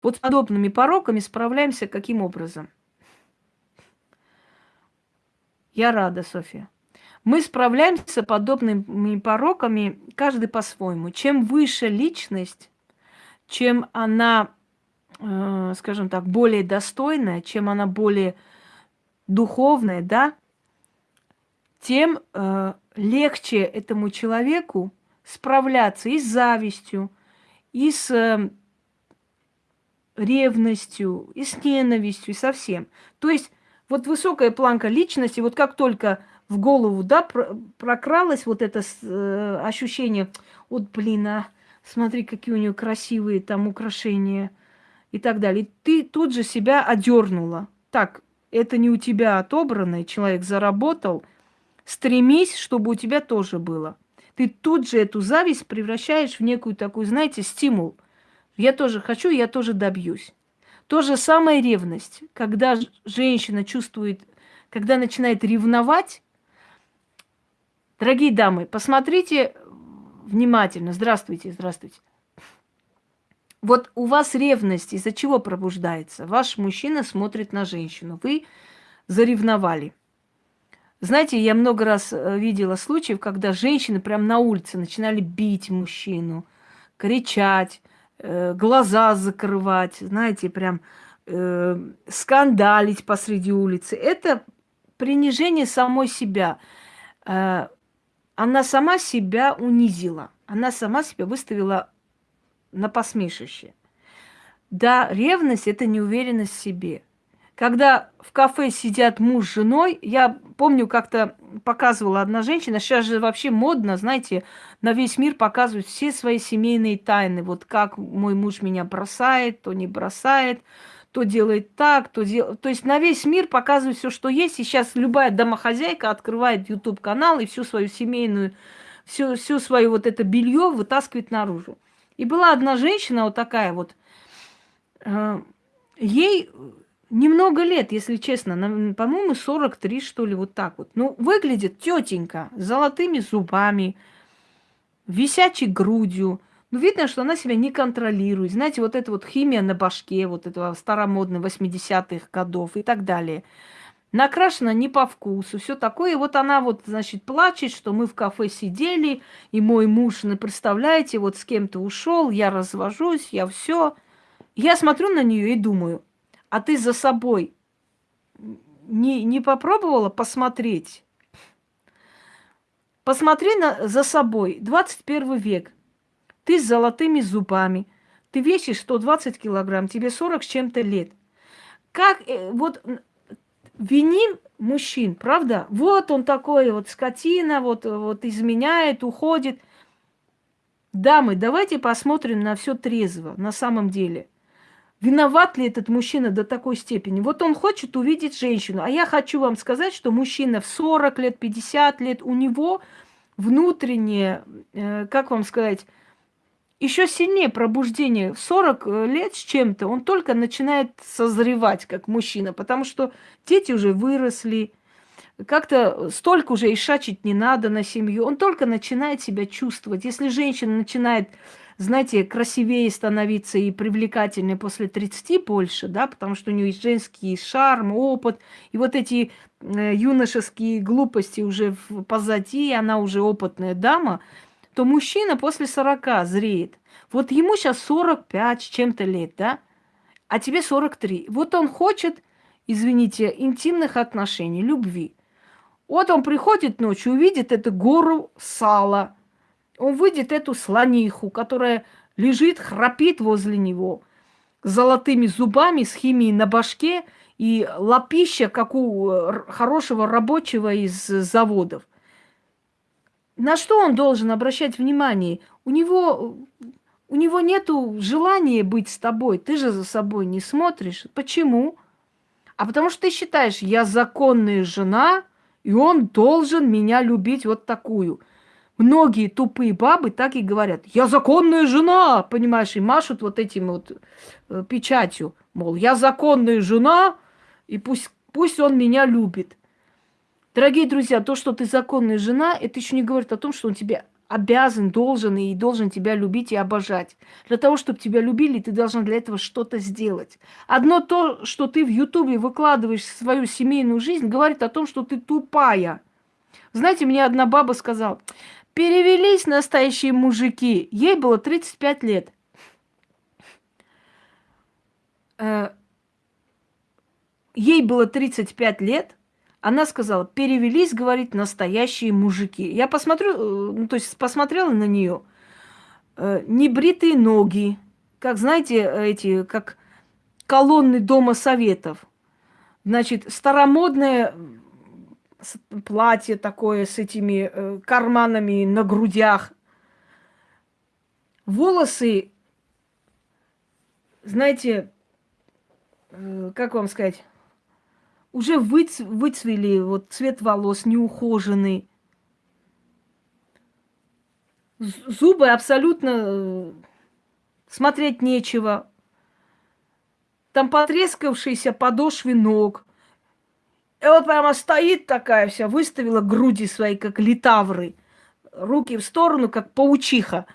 Speaker 1: вот с подобными пороками справляемся каким образом? Я рада, София. Мы справляемся с подобными пороками каждый по-своему. Чем выше личность, чем она э, скажем так, более достойная, чем она более духовная, да, тем э, легче этому человеку справляться и с завистью, и с э, ревностью, и с ненавистью, и со всем. То есть вот высокая планка личности, вот как только в голову, да, прокралось вот это э, ощущение, вот, блин, а смотри, какие у нее красивые там украшения – и так далее. Ты тут же себя одернула. Так, это не у тебя отобранное, человек заработал. Стремись, чтобы у тебя тоже было. Ты тут же эту зависть превращаешь в некую такую, знаете, стимул. Я тоже хочу, я тоже добьюсь. То же самое ревность. Когда женщина чувствует, когда начинает ревновать, дорогие дамы, посмотрите внимательно. Здравствуйте, здравствуйте. Вот у вас ревность из-за чего пробуждается? Ваш мужчина смотрит на женщину. Вы заревновали. Знаете, я много раз э, видела случаев, когда женщины прямо на улице начинали бить мужчину, кричать, э, глаза закрывать, знаете, прям э, скандалить посреди улицы. Это принижение самой себя. Э, она сама себя унизила. Она сама себя выставила на посмешище. Да, ревность – это неуверенность в себе. Когда в кафе сидят муж с женой, я помню, как-то показывала одна женщина, сейчас же вообще модно, знаете, на весь мир показывать все свои семейные тайны. Вот как мой муж меня бросает, то не бросает, то делает так, то делает... То есть на весь мир показывают все, что есть. И сейчас любая домохозяйка открывает YouTube-канал и всю свою семейную, всю, всю свою вот это белье вытаскивает наружу. И была одна женщина вот такая вот, э, ей немного лет, если честно, по-моему, 43, что ли, вот так вот. Ну, выглядит тетенька с золотыми зубами, висячей грудью. Ну, видно, что она себя не контролирует. Знаете, вот эта вот химия на башке, вот этого старомодного 80-х годов и так далее – накрашена не по вкусу, все такое. И вот она вот, значит, плачет, что мы в кафе сидели, и мой муж, ну, представляете, вот с кем-то ушел, я развожусь, я все. Я смотрю на нее и думаю, а ты за собой не, не попробовала посмотреть? Посмотри на, за собой, 21 век. Ты с золотыми зубами, ты весишь 120 килограмм, тебе 40 с чем-то лет. Как, э, вот виним мужчин, правда? Вот он такой вот скотина, вот, вот изменяет, уходит. Дамы, давайте посмотрим на все трезво, на самом деле. Виноват ли этот мужчина до такой степени? Вот он хочет увидеть женщину. А я хочу вам сказать, что мужчина в 40 лет, 50 лет, у него внутреннее, э, как вам сказать, еще сильнее пробуждение. В 40 э, лет с чем-то он только начинает созревать как мужчина, потому что дети уже выросли, как-то столько уже ишачить не надо на семью. Он только начинает себя чувствовать. Если женщина начинает знаете, красивее становиться и привлекательнее после 30 больше, да, потому что у нее есть женский шарм, опыт, и вот эти э, юношеские глупости уже позади, она уже опытная дама, то мужчина после 40 зреет. Вот ему сейчас 45 с чем-то лет, да, а тебе 43. Вот он хочет, извините, интимных отношений, любви. Вот он приходит ночью, увидит эту гору сала – он выйдет эту слониху, которая лежит, храпит возле него, золотыми зубами, с химией на башке и лапища, как у э, хорошего рабочего из заводов. На что он должен обращать внимание? У него, у него нет желания быть с тобой. Ты же за собой не смотришь. Почему? А потому что ты считаешь, я законная жена, и он должен меня любить вот такую – Многие тупые бабы так и говорят, я законная жена, понимаешь, и машут вот этим вот э, печатью, мол, я законная жена, и пусть, пусть он меня любит. Дорогие друзья, то, что ты законная жена, это еще не говорит о том, что он тебе обязан, должен и должен тебя любить и обожать. Для того, чтобы тебя любили, ты должен для этого что-то сделать. Одно то, что ты в Ютубе выкладываешь свою семейную жизнь, говорит о том, что ты тупая. Знаете, мне одна баба сказала, Перевелись настоящие мужики. Ей было 35 лет. Э, ей было 35 лет. Она сказала, перевелись, говорит, настоящие мужики. Я посмотрю, э, ну, то есть посмотрела на нее. Э, небритые ноги, как, знаете, эти, как колонны Дома Советов. Значит, старомодная платье такое с этими э, карманами на грудях. Волосы, знаете, э, как вам сказать, уже выц, выцвели, вот цвет волос неухоженный. Зубы абсолютно э, смотреть нечего. Там потрескавшиеся подошвы ног. И вот прямо стоит такая вся, выставила груди свои, как литавры, руки в сторону, как паучиха.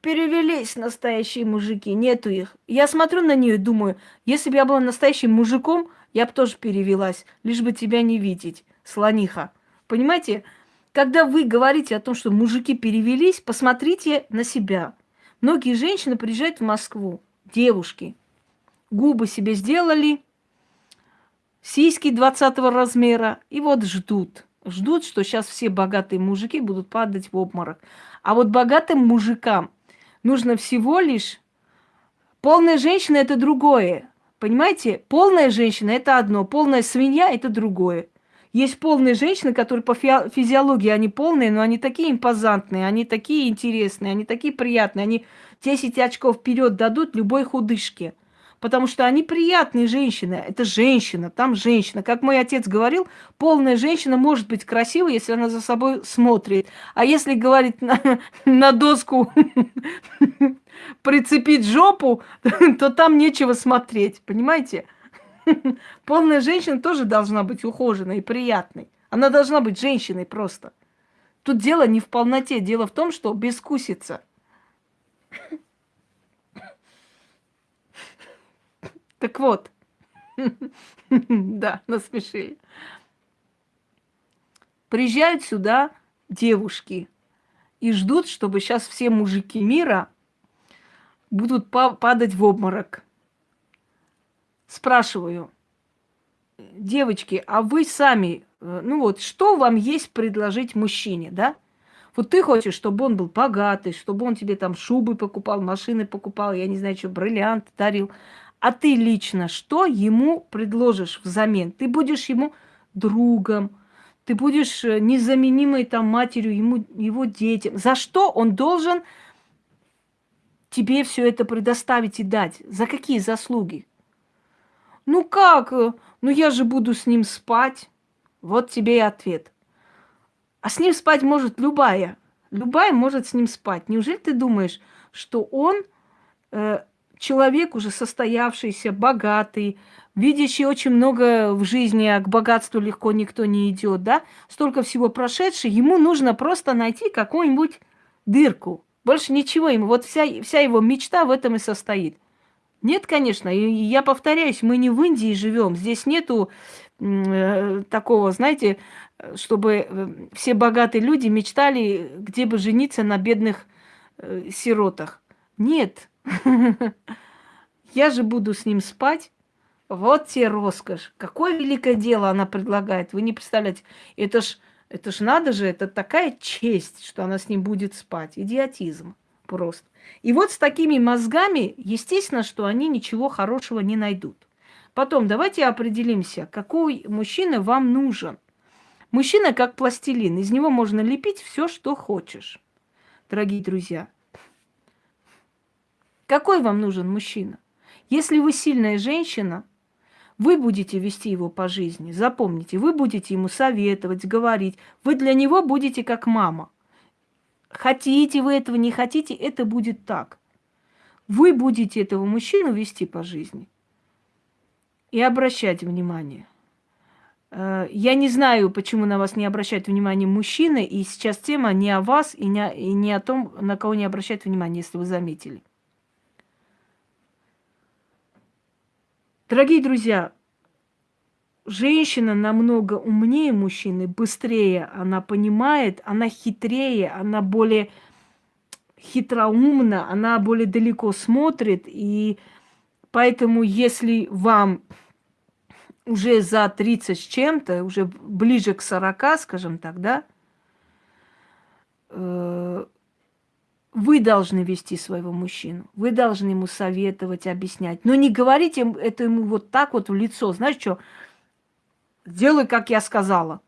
Speaker 1: Перевелись настоящие мужики, нету их. Я смотрю на нее и думаю, если бы я была настоящим мужиком, я бы тоже перевелась, лишь бы тебя не видеть, слониха. Понимаете? Когда вы говорите о том, что мужики перевелись, посмотрите на себя. Многие женщины приезжают в Москву, девушки, губы себе сделали, сиськи 20 размера, и вот ждут. Ждут, что сейчас все богатые мужики будут падать в обморок. А вот богатым мужикам нужно всего лишь... Полная женщина – это другое. Понимаете? Полная женщина – это одно, полная свинья – это другое. Есть полные женщины, которые по физиологии, они полные, но они такие импозантные, они такие интересные, они такие приятные, они 10 очков вперед дадут любой худышке – потому что они приятные женщины. Это женщина, там женщина. Как мой отец говорил, полная женщина может быть красивой, если она за собой смотрит. А если говорить <laughs> на, на доску <laughs> прицепить жопу, <laughs> то там нечего смотреть, понимаете? Полная женщина тоже должна быть ухоженной и приятной. Она должна быть женщиной просто. Тут дело не в полноте, дело в том, что бескусица. Так вот, <laughs> да, насмешили. Приезжают сюда девушки и ждут, чтобы сейчас все мужики мира будут падать в обморок. Спрашиваю, девочки, а вы сами, э, ну вот, что вам есть предложить мужчине, да? Вот ты хочешь, чтобы он был богатый, чтобы он тебе там шубы покупал, машины покупал, я не знаю, что, бриллиант дарил. А ты лично что ему предложишь взамен? Ты будешь ему другом, ты будешь э, незаменимой там матерью ему, его детям. За что он должен тебе все это предоставить и дать? За какие заслуги? Ну как? Ну я же буду с ним спать. Вот тебе и ответ. А с ним спать может любая. Любая может с ним спать. Неужели ты думаешь, что он э, человек уже состоявшийся, богатый, видящий очень много в жизни, а к богатству легко никто не идет, да? Столько всего прошедший, ему нужно просто найти какую-нибудь дырку. Больше ничего ему. Вот вся, вся его мечта в этом и состоит. Нет, конечно, и я повторяюсь, мы не в Индии живем. Здесь нету э, такого, знаете, чтобы э, все богатые люди мечтали, где бы жениться на бедных э, сиротах. Нет. <laughs> Я же буду с ним спать. Вот тебе роскошь. Какое великое дело она предлагает. Вы не представляете. Это ж, это ж надо же, это такая честь, что она с ним будет спать. Идиотизм просто. И вот с такими мозгами, естественно, что они ничего хорошего не найдут. Потом давайте определимся, какой мужчина вам нужен. Мужчина как пластилин, из него можно лепить все, что хочешь. Дорогие друзья, какой вам нужен мужчина? Если вы сильная женщина, вы будете вести его по жизни. Запомните, вы будете ему советовать, говорить. Вы для него будете как мама. Хотите вы этого, не хотите, это будет так. Вы будете этого мужчину вести по жизни и обращать внимание. Э, я не знаю, почему на вас не обращают внимание мужчины, и сейчас тема не о вас и не, о том, на кого не обращают внимание, если вы заметили. Дорогие друзья, женщина намного умнее мужчины, быстрее она понимает, она хитрее, она более хитроумна, она более далеко смотрит. И поэтому, если вам уже за 30 с чем-то, уже ближе к 40, скажем так, да, э, вы должны вести своего мужчину. Вы должны ему советовать, объяснять. Но не говорите это ему вот так вот в лицо. Знаешь что? Сделай, как я сказала.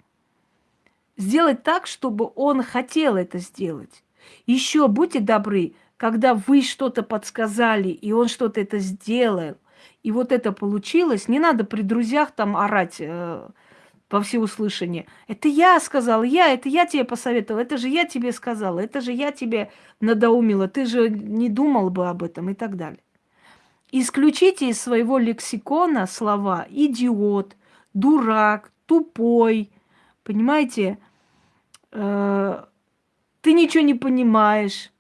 Speaker 1: Сделать так, чтобы он хотел это сделать. Еще будьте добры, когда вы что-то подсказали, и он что-то это сделал, и вот это получилось, не надо при друзьях там орать во всеуслышание. Это я сказала, я, это я тебе посоветовала, это же я тебе сказала, это же я тебе надоумила, ты же не думал бы об этом и так далее. Исключите из своего лексикона слова «идиот», дурак, тупой, понимаете? Э, ты ничего не понимаешь,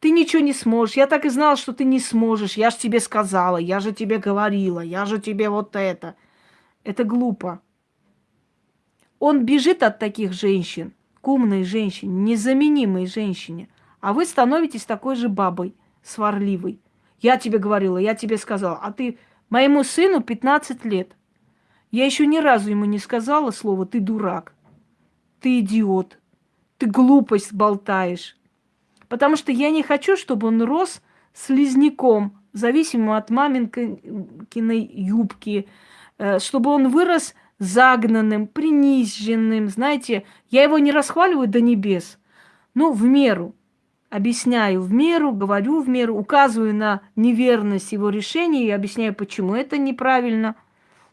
Speaker 1: ты ничего не сможешь. Я так и знала, что ты не сможешь. Я же тебе сказала, я же тебе говорила, я же тебе вот это. Это глупо. Он бежит от таких женщин, к умной женщине, незаменимой женщине. А вы становитесь такой же бабой, сварливой. Я тебе говорила, я тебе сказала. А ты моему сыну 15 лет. Я еще ни разу ему не сказала слово «ты дурак», «ты идиот», «ты глупость болтаешь». Потому что я не хочу, чтобы он рос слизняком, зависимым от маминкиной юбки, э, чтобы он вырос загнанным, приниженным. Знаете, я его не расхваливаю до небес, но в меру. Объясняю в меру, говорю в меру, указываю на неверность его решения и объясняю, почему это неправильно –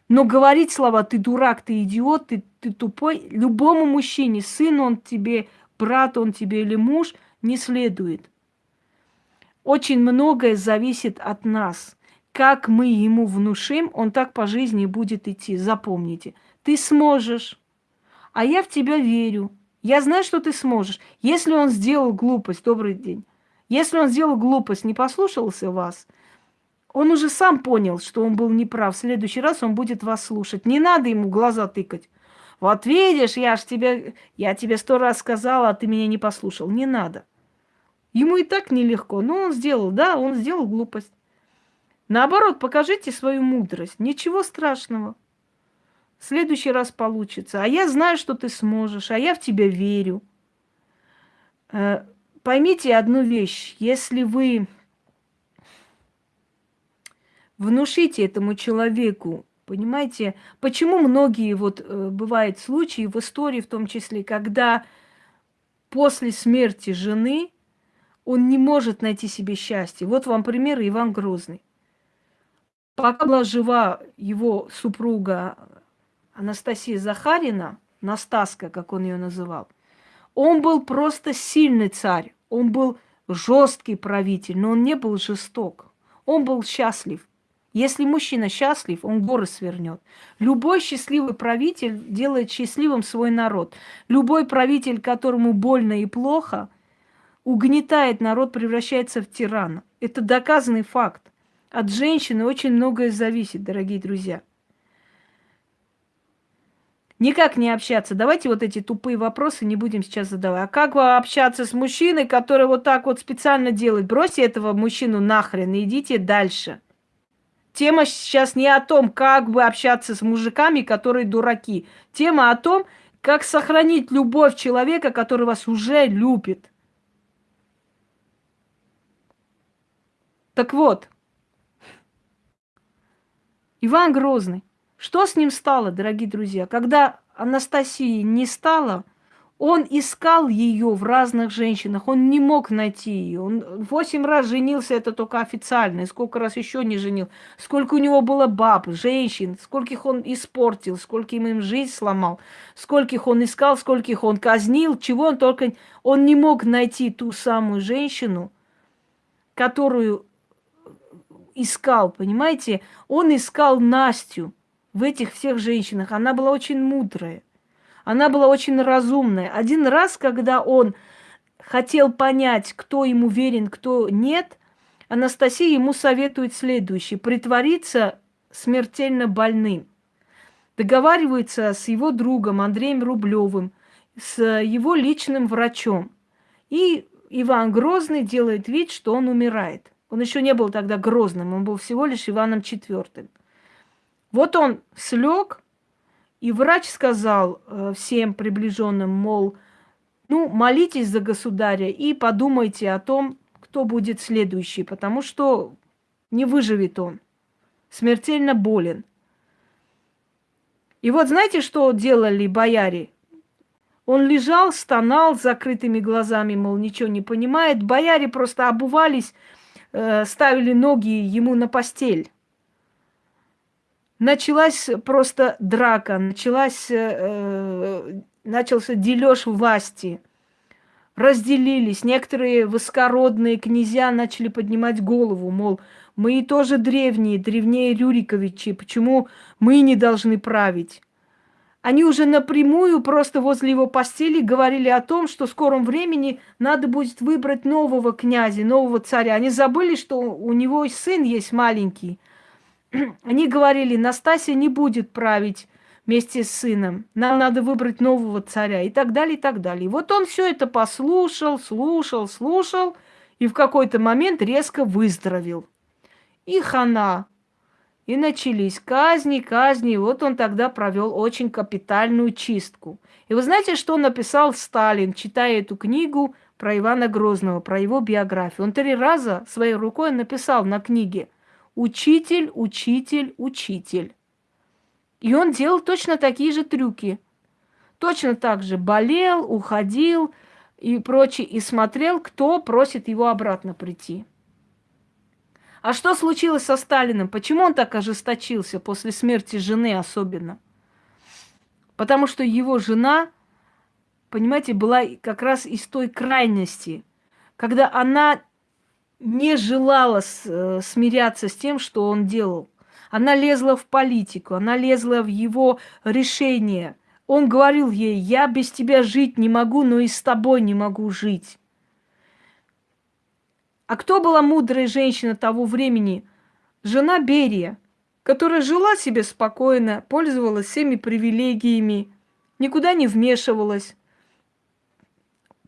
Speaker 1: но говорить слова «ты дурак», «ты идиот», «ты, ты тупой» любому мужчине, сын он тебе, брат он тебе или муж, не следует. Очень многое зависит от нас. Как мы ему внушим, он так по жизни будет идти. Запомните. Ты сможешь. А я в тебя верю. Я знаю, что ты сможешь. Если он сделал глупость, добрый день. Если он сделал глупость, не послушался вас – он уже сам понял, что он был неправ. В следующий раз он будет вас слушать. Не надо ему глаза тыкать. Вот видишь, я ж тебе, я тебе сто раз сказала, а ты меня не послушал. Не надо. Ему и так нелегко. Но он сделал, да, он сделал глупость. Наоборот, покажите свою мудрость. Ничего страшного. В следующий раз получится. А я знаю, что ты сможешь, а я в тебя верю. Э, поймите одну вещь. Если вы внушите этому человеку, понимаете, почему многие вот э, бывают случаи в истории в том числе, когда после смерти жены Он не может найти себе счастье. Вот вам пример Иван Грозный. Пока была жива его супруга Анастасия Захарина, Настаска, как он ее называл, он был просто сильный царь, он был жесткий правитель, но он не был жесток. Он был счастлив. Если мужчина счастлив, он горы свернет. Любой счастливый правитель делает счастливым свой народ. Любой правитель, которому больно и плохо, угнетает народ, превращается в тирана. Это доказанный факт. От женщины очень многое зависит, дорогие друзья. Никак не общаться. Давайте вот эти тупые вопросы не будем сейчас задавать. А как общаться с мужчиной, который вот так вот специально делает? Бросьте этого мужчину нахрен и идите дальше. Тема сейчас не о том, как бы общаться с мужиками, которые дураки. Тема о том, как сохранить любовь человека, который вас уже любит. Так вот, Иван Грозный. Что с ним стало, дорогие друзья? Когда Анастасии не стало, он искал ее в разных женщинах, он не мог найти ее. Он восемь раз женился, это только официально, и сколько раз еще не женил. Сколько у него было баб, женщин, скольких он испортил, скольким им жизнь сломал, скольких он искал, скольких он казнил, чего он только... Он не мог найти ту самую женщину, которую искал, понимаете? Он искал Настю в этих всех женщинах. Она была очень мудрая. Она была очень разумная. Один раз, когда он хотел понять, кто ему верен, кто нет, Анастасия ему советует следующее. Притвориться смертельно больным. Договаривается с его другом Андреем Рублевым, с его личным врачом. И Иван Грозный делает вид, что он умирает. Он еще не был тогда Грозным, он был всего лишь Иваном IV. Вот он слег, и врач сказал э, всем приближенным, мол, ну, молитесь за государя и подумайте о том, кто будет следующий, потому что не выживет он, смертельно болен. И вот знаете, что делали бояре? Он лежал, стонал с закрытыми глазами, мол, ничего не понимает. Бояре просто обувались ставили ноги ему на постель. Началась просто драка, началась, э, э начался дележ власти. Разделились. Некоторые высокородные князья начали поднимать голову, мол, мы тоже древние, древнее Рюриковичи, почему мы не должны править? Они уже напрямую просто возле его постели говорили о том, что в скором времени надо будет выбрать нового князя, нового царя. Они забыли, что у него сын есть маленький. <clears throat> Они говорили, Настасья не будет править вместе с сыном. Нам надо выбрать нового царя и так далее, и так далее. Вот он все это послушал, слушал, слушал, и в какой-то момент резко выздоровел. И хана. И начались казни, казни. Вот он тогда провел очень капитальную чистку. И вы знаете, что написал Сталин, читая эту книгу про Ивана Грозного, про его биографию? Он три раза своей рукой написал на книге «Учитель, учитель, учитель». И он делал точно такие же трюки. Точно так же болел, уходил и прочее, и смотрел, кто просит его обратно прийти. А что случилось со Сталиным? Почему он так ожесточился после смерти жены особенно? Потому что его жена, понимаете, была как раз из той крайности, когда она не желала э, смиряться с тем, что он делал. Она лезла в политику, она лезла в его решение. Он говорил ей, я без тебя жить не могу, но и с тобой не могу жить. А кто была мудрая женщина того времени? Жена Берия, которая жила себе спокойно, пользовалась всеми привилегиями, никуда не вмешивалась.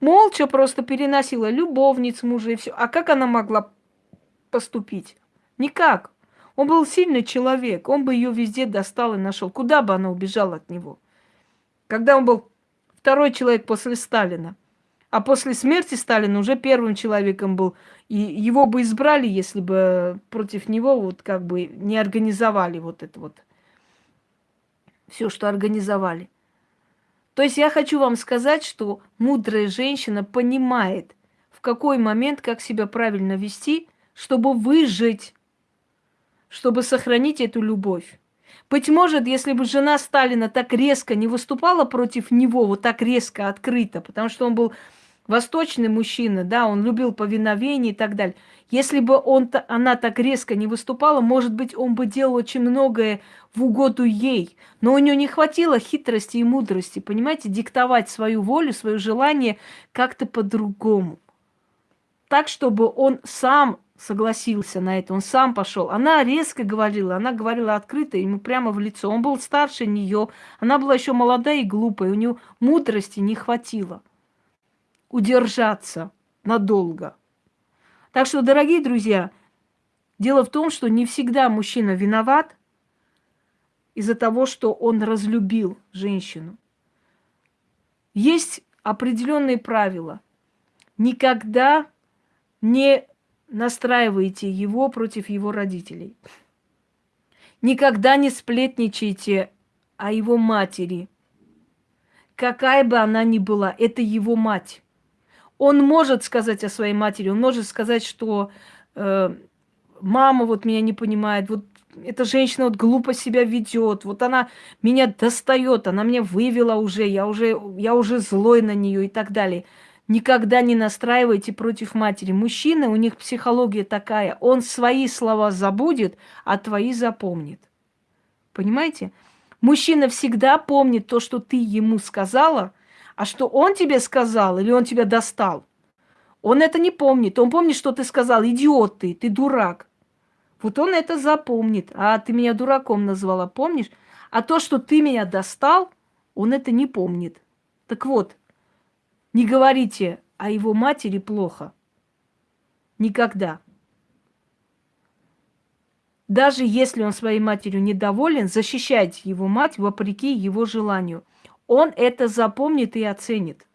Speaker 1: Молча просто переносила любовниц мужа и все. А как она могла поступить? Никак. Он был сильный человек, он бы ее везде достал и нашел. Куда бы она убежала от него? Когда он был второй человек после Сталина. А после смерти Сталина уже первым человеком был и его бы избрали, если бы против него вот как бы не организовали вот это вот все, что организовали. То есть я хочу вам сказать, что мудрая женщина понимает, в какой момент, как себя правильно вести, чтобы выжить, чтобы сохранить эту любовь. Быть может, если бы жена Сталина так резко не выступала против него, вот так резко, открыто, потому что он был восточный мужчина, да, он любил повиновение и так далее. Если бы он, она так резко не выступала, может быть, он бы делал очень многое в угоду ей. Но у нее не хватило хитрости и мудрости, понимаете, диктовать свою волю, свое желание как-то по-другому. Так, чтобы он сам согласился на это, он сам пошел. Она резко говорила, она говорила открыто ему прямо в лицо. Он был старше нее, она была еще молодая и глупая, у нее мудрости не хватило удержаться надолго. Так что, дорогие друзья, дело в том, что не всегда мужчина виноват из-за того, что он разлюбил женщину. Есть определенные правила. Никогда не настраивайте его против его родителей. Никогда не сплетничайте о его матери. Какая бы она ни была, это его мать. Он может сказать о своей матери, он может сказать, что э, мама вот меня не понимает, вот эта женщина вот глупо себя ведет, вот она меня достает, она меня вывела уже, я уже, я уже злой на нее и так далее. Никогда не настраивайте против матери. Мужчины, у них психология такая. Он свои слова забудет, а твои запомнит. Понимаете? Мужчина всегда помнит то, что ты ему сказала, а что он тебе сказал или он тебя достал. Он это не помнит. Он помнит, что ты сказал, идиот ты, ты дурак. Вот он это запомнит. А ты меня дураком назвала, помнишь? А то, что ты меня достал, он это не помнит. Так вот, не говорите о его матери плохо. Никогда. Даже если он своей матерью недоволен, защищайте его мать вопреки его желанию. Он это запомнит и оценит.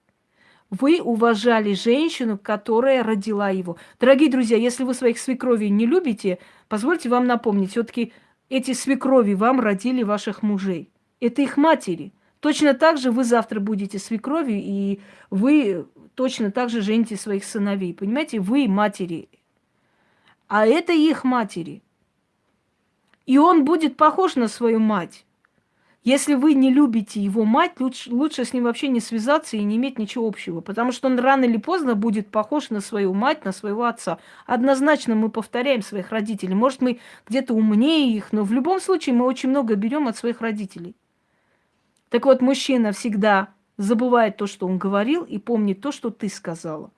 Speaker 1: Вы уважали женщину, которая родила его. Дорогие друзья, если вы своих свекровей не любите, позвольте вам напомнить, все-таки эти свекрови вам родили ваших мужей. Это их матери. Точно так же вы завтра будете свекровью, и вы точно так же жените своих сыновей. Понимаете, вы матери. А это их матери. И он будет похож на свою мать. Если вы не любите его мать, лучше, лучше с ним вообще не связаться и не иметь ничего общего, потому что он рано или поздно будет похож на свою мать, на своего отца. Однозначно мы повторяем своих родителей. Может, мы где-то умнее их, но в любом случае мы очень много берем от своих родителей. Так вот, мужчина всегда забывает то, что он говорил, и помнит то, что ты сказала.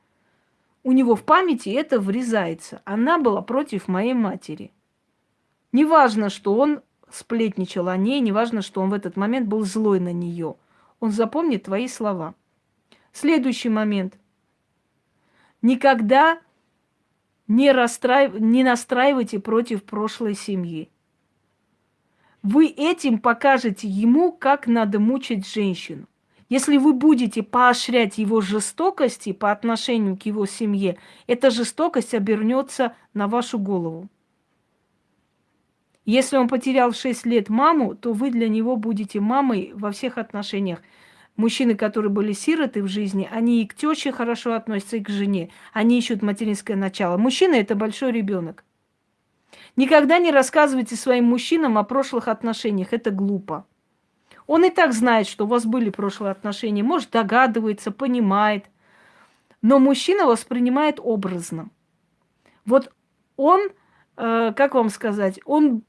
Speaker 1: У него в памяти это врезается. Она была против моей матери. Неважно, что он сплетничал о ней, неважно, что он в этот момент был злой на нее. Он запомнит твои слова. Следующий момент. Никогда не, расстраив... не настраивайте против прошлой семьи. Вы этим покажете ему, как надо мучить женщину. Если вы будете поощрять его жестокости по отношению к его семье, эта жестокость обернется на вашу голову. Если он потерял в 6 лет маму, то вы для него будете мамой во всех отношениях. Мужчины, которые были сироты в жизни, они и к теще хорошо относятся, и к жене. Они ищут материнское начало. Мужчина – это большой ребенок. Никогда не рассказывайте своим мужчинам о прошлых отношениях. Это глупо. Он и так знает, что у вас были прошлые отношения. Может, догадывается, понимает. Но мужчина воспринимает образно. Вот он, э, как вам сказать, он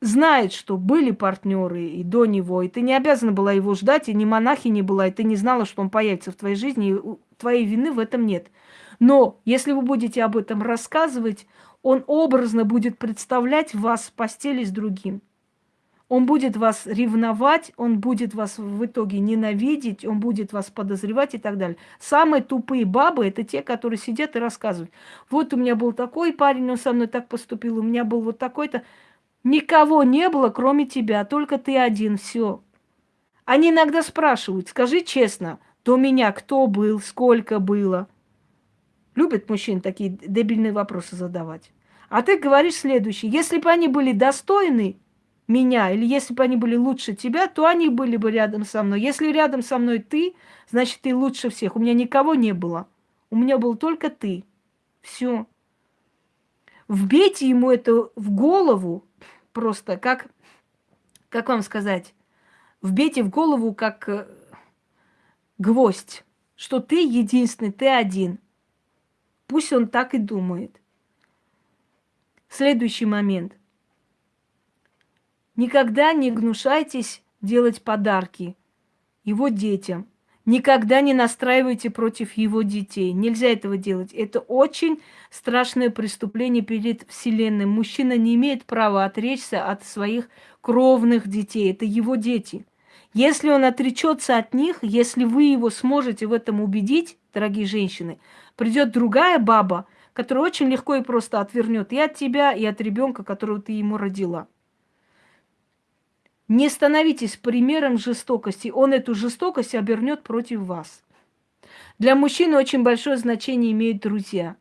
Speaker 1: знает, что были партнеры и до него, и ты не обязана была его ждать, и ни монахи не была, и ты не знала, что он появится в твоей жизни, и твоей вины в этом нет. Но если вы будете об этом рассказывать, он образно будет представлять вас в постели с другим. Он будет вас ревновать, он будет вас в итоге ненавидеть, он будет вас подозревать и так далее. Самые тупые бабы – это те, которые сидят и рассказывают. Вот у меня был такой парень, он со мной так поступил, у меня был вот такой-то. Никого не было, кроме тебя, только ты один, все. Они иногда спрашивают, скажи честно, до меня кто был, сколько было. Любят мужчин такие дебильные вопросы задавать. А ты говоришь следующее. Если бы они были достойны меня, или если бы они были лучше тебя, то они были бы рядом со мной. Если рядом со мной ты, значит, ты лучше всех. У меня никого не было. У меня был только ты. Все. Вбейте ему это в голову просто, как, как вам сказать, вбейте в голову как э, гвоздь, что ты единственный, ты один. Пусть он так и думает. Следующий момент. Никогда не гнушайтесь делать подарки его детям. Никогда не настраивайте против его детей. Нельзя этого делать. Это очень страшное преступление перед Вселенной. Мужчина не имеет права отречься от своих кровных детей. Это его дети. Если он отречется от них, если вы его сможете в этом убедить, дорогие женщины, придет другая баба, которая очень легко и просто отвернет и от тебя, и от ребенка, которого ты ему родила. Не становитесь примером жестокости. Он эту жестокость обернет против вас. Для мужчины очень большое значение имеют друзья.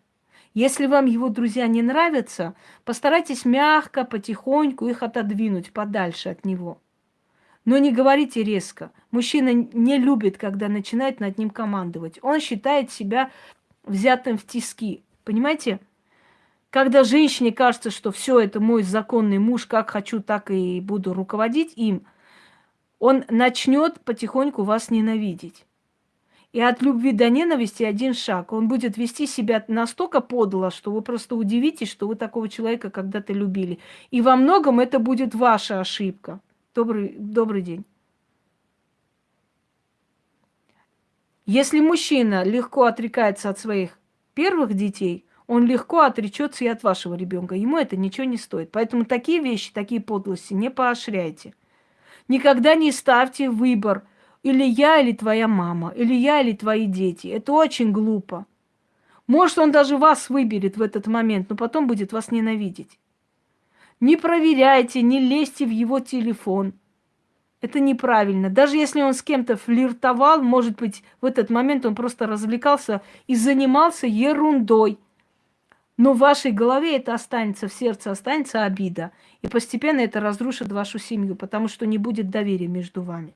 Speaker 1: Если вам его друзья не нравятся, постарайтесь мягко, потихоньку их отодвинуть подальше от него. Но не говорите резко. Мужчина не любит, когда начинает над ним командовать. Он считает себя взятым в тиски. Понимаете? Когда женщине кажется, что все это мой законный муж, как хочу, так и буду руководить им, он начнет потихоньку вас ненавидеть. И от любви до ненависти один шаг. Он будет вести себя настолько подло, что вы просто удивитесь, что вы такого человека когда-то любили. И во многом это будет ваша ошибка. Добрый, добрый день. Если мужчина легко отрекается от своих первых детей, он легко отречется и от вашего ребенка. Ему это ничего не стоит. Поэтому такие вещи, такие подлости не поощряйте. Никогда не ставьте выбор или я, или твоя мама, или я, или твои дети. Это очень глупо. Может, он даже вас выберет в этот момент, но потом будет вас ненавидеть. Не проверяйте, не лезьте в его телефон. Это неправильно. Даже если он с кем-то флиртовал, может быть, в этот момент он просто развлекался и занимался ерундой. Но в вашей голове это останется, в сердце останется обида. И постепенно это разрушит вашу семью, потому что не будет доверия между вами.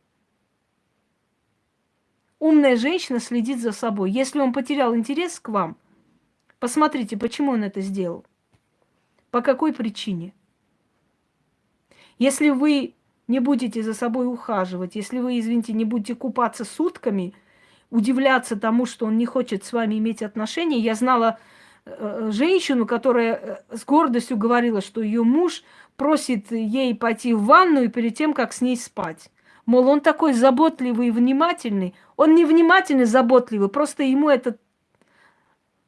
Speaker 1: Умная женщина следит за собой. Если он потерял интерес к вам, посмотрите, почему он это сделал. По какой причине. Если вы не будете за собой ухаживать, если вы, извините, не будете купаться сутками, удивляться тому, что он не хочет с вами иметь отношения. Я знала Э, женщину, которая э, с гордостью говорила, что ее муж просит ей пойти в ванную перед тем, как с ней спать. Мол, он такой заботливый и внимательный. Он не внимательный, заботливый, просто ему этот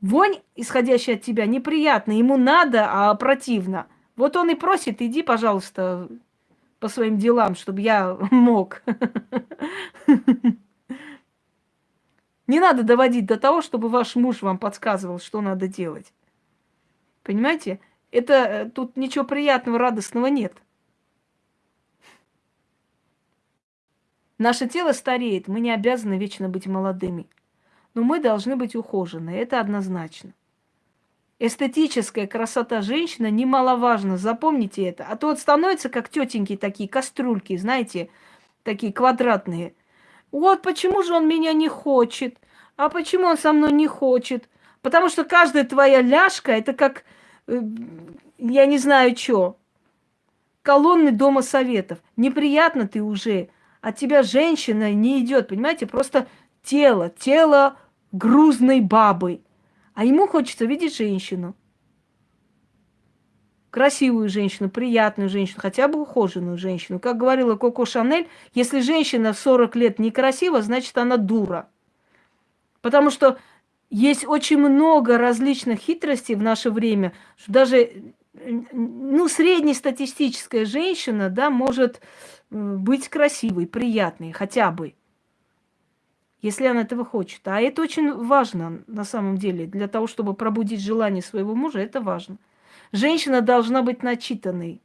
Speaker 1: вонь, исходящая от тебя, неприятна. Ему надо, а противно. Вот он и просит, иди, пожалуйста, по своим делам, чтобы я <laughs> мог. Не надо доводить до того, чтобы ваш муж вам подсказывал, что надо делать. Понимаете? Это э, тут ничего приятного, радостного нет. Наше тело стареет, мы не обязаны вечно быть молодыми. Но мы должны быть ухожены, это однозначно. Эстетическая красота женщины немаловажна, запомните это. А то вот становятся как тетеньки такие, кастрюльки, знаете, такие квадратные – вот почему же он меня не хочет? А почему он со мной не хочет? Потому что каждая твоя ляжка это как, э, я не знаю что, колонны Дома Советов. Неприятно ты уже. От тебя женщина не идет, понимаете? Просто тело, тело грузной бабы. А ему хочется видеть женщину красивую женщину, приятную женщину, хотя бы ухоженную женщину. Как говорила Коко Шанель, если женщина в 40 лет некрасива, значит она дура. Потому что есть очень много различных хитростей в наше время, что даже ну, среднестатистическая женщина да, может быть красивой, приятной, хотя бы, если она этого хочет. А это очень важно на самом деле. Для того, чтобы пробудить желание своего мужа, это важно. Женщина должна быть начитанной.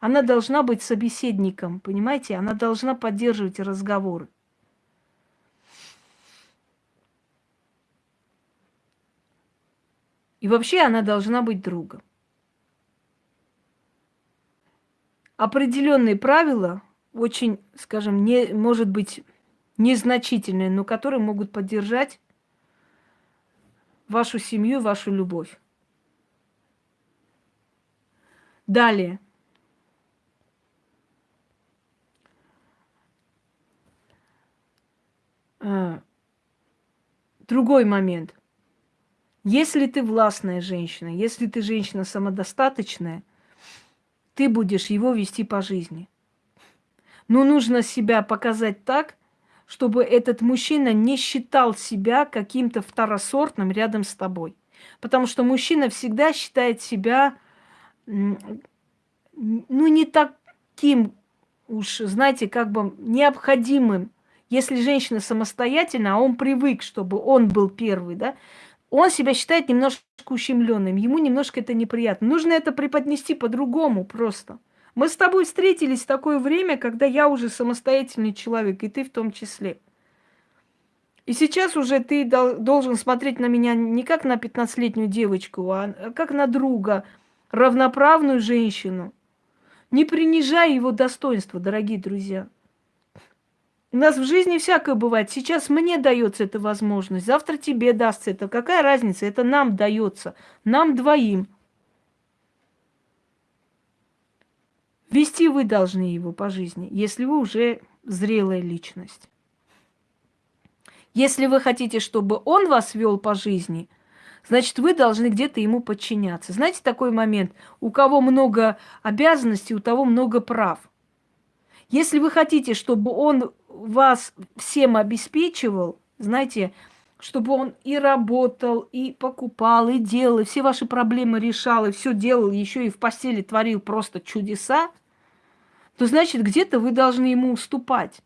Speaker 1: Она должна быть собеседником, понимаете? Она должна поддерживать разговоры. И вообще она должна быть другом. Определенные правила, очень, скажем, не, может быть, незначительные, но которые могут поддержать вашу семью, вашу любовь. Далее. А, другой момент. Если ты властная женщина, если ты женщина самодостаточная, ты будешь его вести по жизни. Но нужно себя показать так, чтобы этот мужчина не считал себя каким-то второсортным рядом с тобой. Потому что мужчина всегда считает себя, ну, не таким уж, знаете, как бы необходимым. Если женщина самостоятельна, а он привык, чтобы он был первый, да, он себя считает немножко ущемленным, ему немножко это неприятно. Нужно это преподнести по-другому просто. Мы с тобой встретились в такое время, когда я уже самостоятельный человек, и ты в том числе. И сейчас уже ты должен смотреть на меня не как на 15-летнюю девочку, а как на друга, равноправную женщину. Не принижай его достоинства, дорогие друзья. У нас в жизни всякое бывает. Сейчас мне дается эта возможность, завтра тебе дастся это. Какая разница? Это нам дается, нам двоим. Вести вы должны его по жизни, если вы уже зрелая личность. Если вы хотите, чтобы он вас вел по жизни, значит, вы должны где-то ему подчиняться. Знаете такой момент? У кого много обязанностей, у того много прав. Если вы хотите, чтобы он вас всем обеспечивал, знаете, чтобы он и работал, и покупал, и делал, и все ваши проблемы решал, и все делал, еще и в постели творил просто чудеса, то значит, где-то вы должны ему уступать.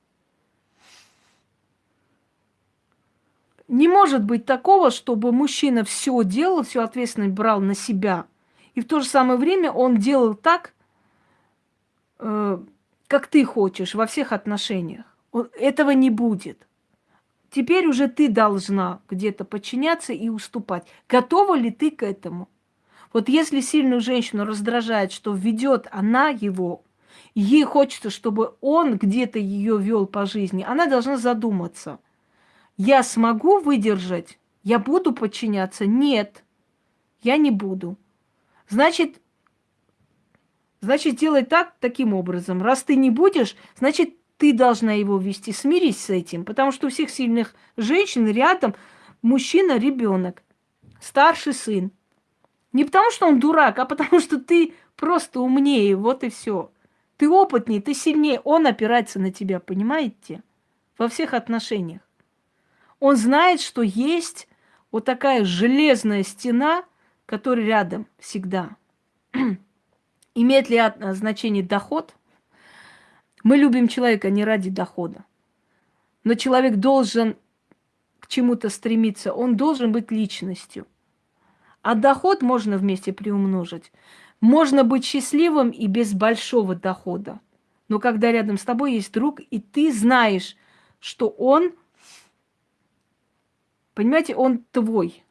Speaker 1: Не может быть такого, чтобы мужчина все делал, всю ответственность брал на себя, и в то же самое время он делал так, э, как ты хочешь во всех отношениях. Этого не будет. Теперь уже ты должна где-то подчиняться и уступать. Готова ли ты к этому? Вот если сильную женщину раздражает, что ведет она его, ей хочется, чтобы он где-то ее вел по жизни, она должна задуматься. Я смогу выдержать? Я буду подчиняться? Нет, я не буду. Значит, значит, делай так, таким образом. Раз ты не будешь, значит, ты должна его вести. Смирись с этим, потому что у всех сильных женщин рядом мужчина, ребенок, старший сын. Не потому что он дурак, а потому что ты просто умнее, вот и все. Ты опытнее, ты сильнее, он опирается на тебя, понимаете? Во всех отношениях. Он знает, что есть вот такая железная стена, которая рядом всегда. <clears throat> Имеет ли значение доход – мы любим человека не ради дохода. Но человек должен к чему-то стремиться, он должен быть личностью. А доход можно вместе приумножить. Можно быть счастливым и без большого дохода. Но когда рядом с тобой есть друг, и ты знаешь, что он, понимаете, он твой.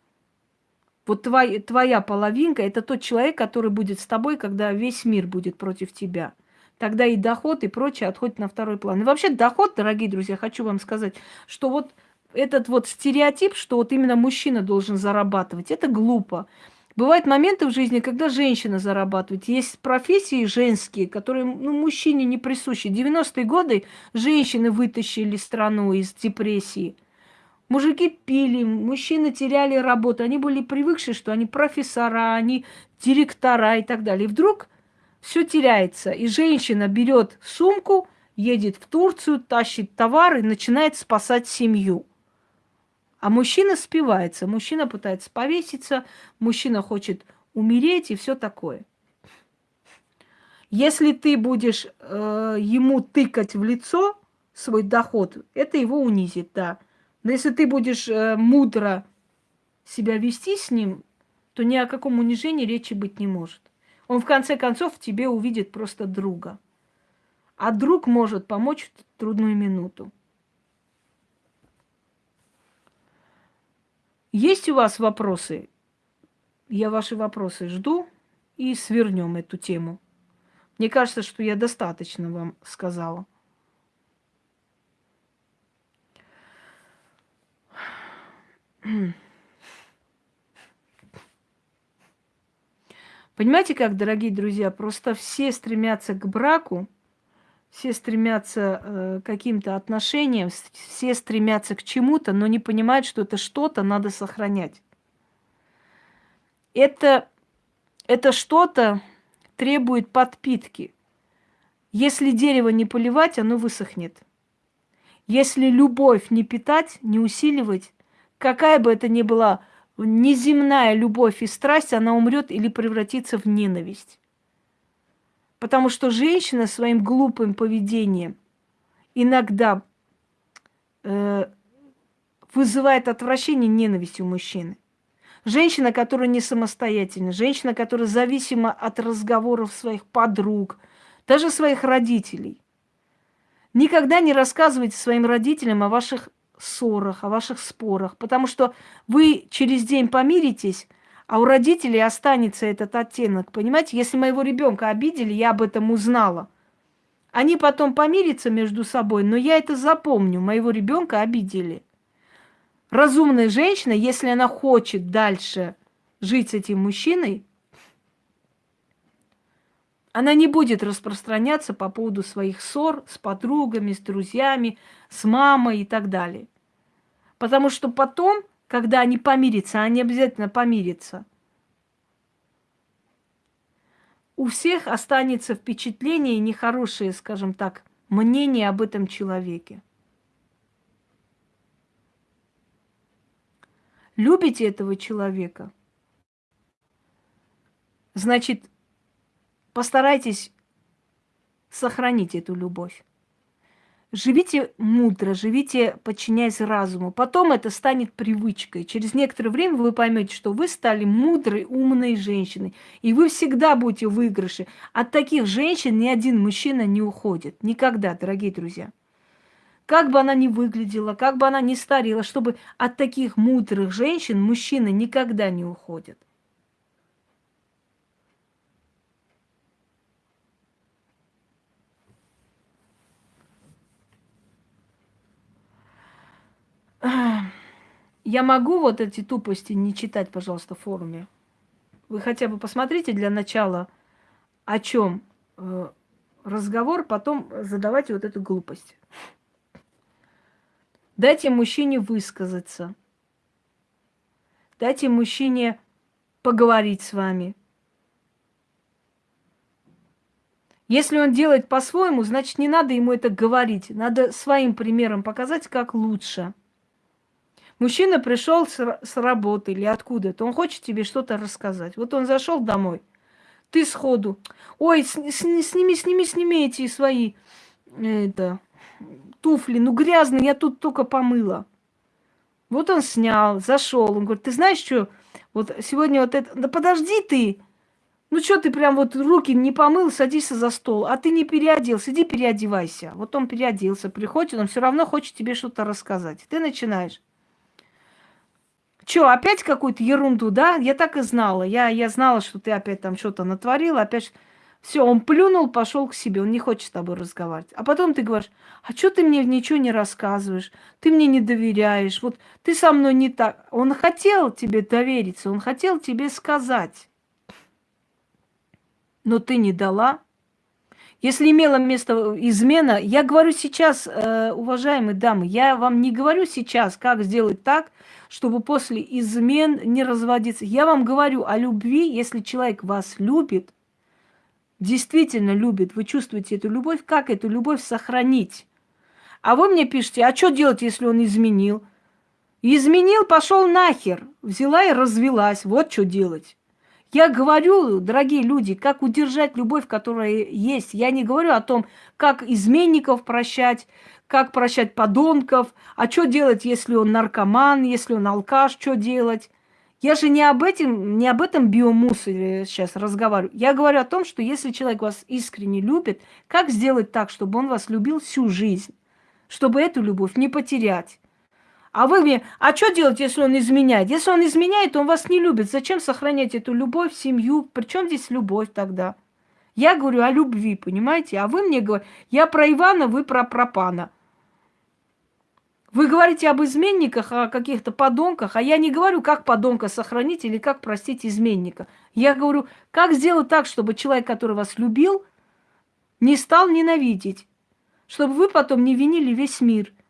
Speaker 1: Вот твоя, твоя половинка – это тот человек, который будет с тобой, когда весь мир будет против тебя – тогда и доход, и прочее отходит на второй план. И вообще доход, дорогие друзья, хочу вам сказать, что вот этот вот стереотип, что вот именно мужчина должен зарабатывать, это глупо. Бывают моменты в жизни, когда женщина зарабатывает. Есть профессии женские, которые ну, мужчине не присущи. 90-е годы женщины вытащили страну из депрессии. Мужики пили, мужчины теряли работу. Они были привыкшие, что они профессора, они директора и так далее. И вдруг все теряется. И женщина берет сумку, едет в Турцию, тащит товар и начинает спасать семью. А мужчина спивается, мужчина пытается повеситься, мужчина хочет умереть и все такое. Если ты будешь э, ему тыкать в лицо свой доход, это его унизит, да. Но если ты будешь э, мудро себя вести с ним, то ни о каком унижении речи быть не может. Он в конце концов в тебе увидит просто друга. А друг может помочь в трудную минуту. Есть у вас вопросы? Я ваши вопросы жду и свернем эту тему. Мне кажется, что я достаточно вам сказала. Понимаете как, дорогие друзья, просто все стремятся к браку, все стремятся э, каким-то отношениям, все стремятся к чему-то, но не понимают, что это что-то надо сохранять. Это, это что-то требует подпитки. Если дерево не поливать, оно высохнет. Если любовь не питать, не усиливать, какая бы это ни была неземная любовь и страсть, она умрет или превратится в ненависть. Потому что женщина своим глупым поведением иногда э, вызывает отвращение ненависть у мужчины. Женщина, которая не самостоятельна, женщина, которая зависима от разговоров своих подруг, даже своих родителей. Никогда не рассказывайте своим родителям о ваших ссорах, о ваших спорах, потому что вы через день помиритесь, а у родителей останется этот оттенок. Понимаете, если моего ребенка обидели, я об этом узнала. Они потом помирятся между собой, но я это запомню. Моего ребенка обидели. Разумная женщина, если она хочет дальше жить с этим мужчиной, она не будет распространяться по поводу своих ссор с подругами, с друзьями, с мамой и так далее. Потому что потом когда они помирятся, они обязательно помирятся. У всех останется впечатление и нехорошее, скажем так, мнение об этом человеке. Любите этого человека? Значит, постарайтесь сохранить эту любовь. Живите мудро, живите, подчиняясь разуму. Потом это станет привычкой. Через некоторое время вы поймете, что вы стали мудрой, умной женщиной. И вы всегда будете в выигрыше. От таких женщин ни один мужчина не уходит. Никогда, дорогие друзья. Как бы она ни выглядела, как бы она ни старела, чтобы от таких мудрых женщин мужчины никогда не уходят. Я могу вот эти тупости не читать, пожалуйста, в форуме. Вы хотя бы посмотрите для начала, о чем э, разговор, потом задавайте вот эту глупость. Дайте мужчине высказаться. Дайте мужчине поговорить с вами. Если он делает по-своему, значит, не надо ему это говорить. Надо своим примером показать, как лучше. Мужчина пришел с, работы или откуда-то, он хочет тебе что-то рассказать. Вот он зашел домой, ты сходу, ой, сними, сними, сними эти свои это, туфли, ну грязные, я тут только помыла. Вот он снял, зашел, он говорит, ты знаешь что, вот сегодня вот это, да подожди ты, ну что ты прям вот руки не помыл, садись за стол, а ты не переоделся, иди переодевайся. Вот он переоделся, приходит, он все равно хочет тебе что-то рассказать. Ты начинаешь. Че, опять какую-то ерунду, да? Я так и знала. Я, я знала, что ты опять там что-то натворил, опять... Все, он плюнул, пошел к себе, он не хочет с тобой разговаривать. А потом ты говоришь, а что ты мне ничего не рассказываешь, ты мне не доверяешь, вот ты со мной не так. Он хотел тебе довериться, он хотел тебе сказать, но ты не дала. Если имела место измена, я говорю сейчас, э, уважаемые дамы, я вам не говорю сейчас, как сделать так, чтобы после измен не разводиться. Я вам говорю о любви, если человек вас любит, действительно любит, вы чувствуете эту любовь, как эту любовь сохранить? А вы мне пишете, а что делать, если он изменил? Изменил, пошел нахер, взяла и развелась, вот что делать. Я говорю, дорогие люди, как удержать любовь, которая есть. Я не говорю о том, как изменников прощать, как прощать подонков, а что делать, если он наркоман, если он алкаш, что делать. Я же не об этом, не об этом биомусоре сейчас разговариваю. Я говорю о том, что если человек вас искренне любит, как сделать так, чтобы он вас любил всю жизнь, чтобы эту любовь не потерять. А вы мне, а что делать, если он изменяет? Если он изменяет, он вас не любит. Зачем сохранять эту любовь, семью? Причем здесь любовь тогда? Я говорю о любви, понимаете? А вы мне говорите, я про Ивана, вы про Пропана. Вы говорите об изменниках, о каких-то подонках, а я не говорю, как подонка сохранить или как простить изменника. Я говорю, как сделать так, чтобы человек, который вас любил, не стал ненавидеть, чтобы вы потом не винили весь мир –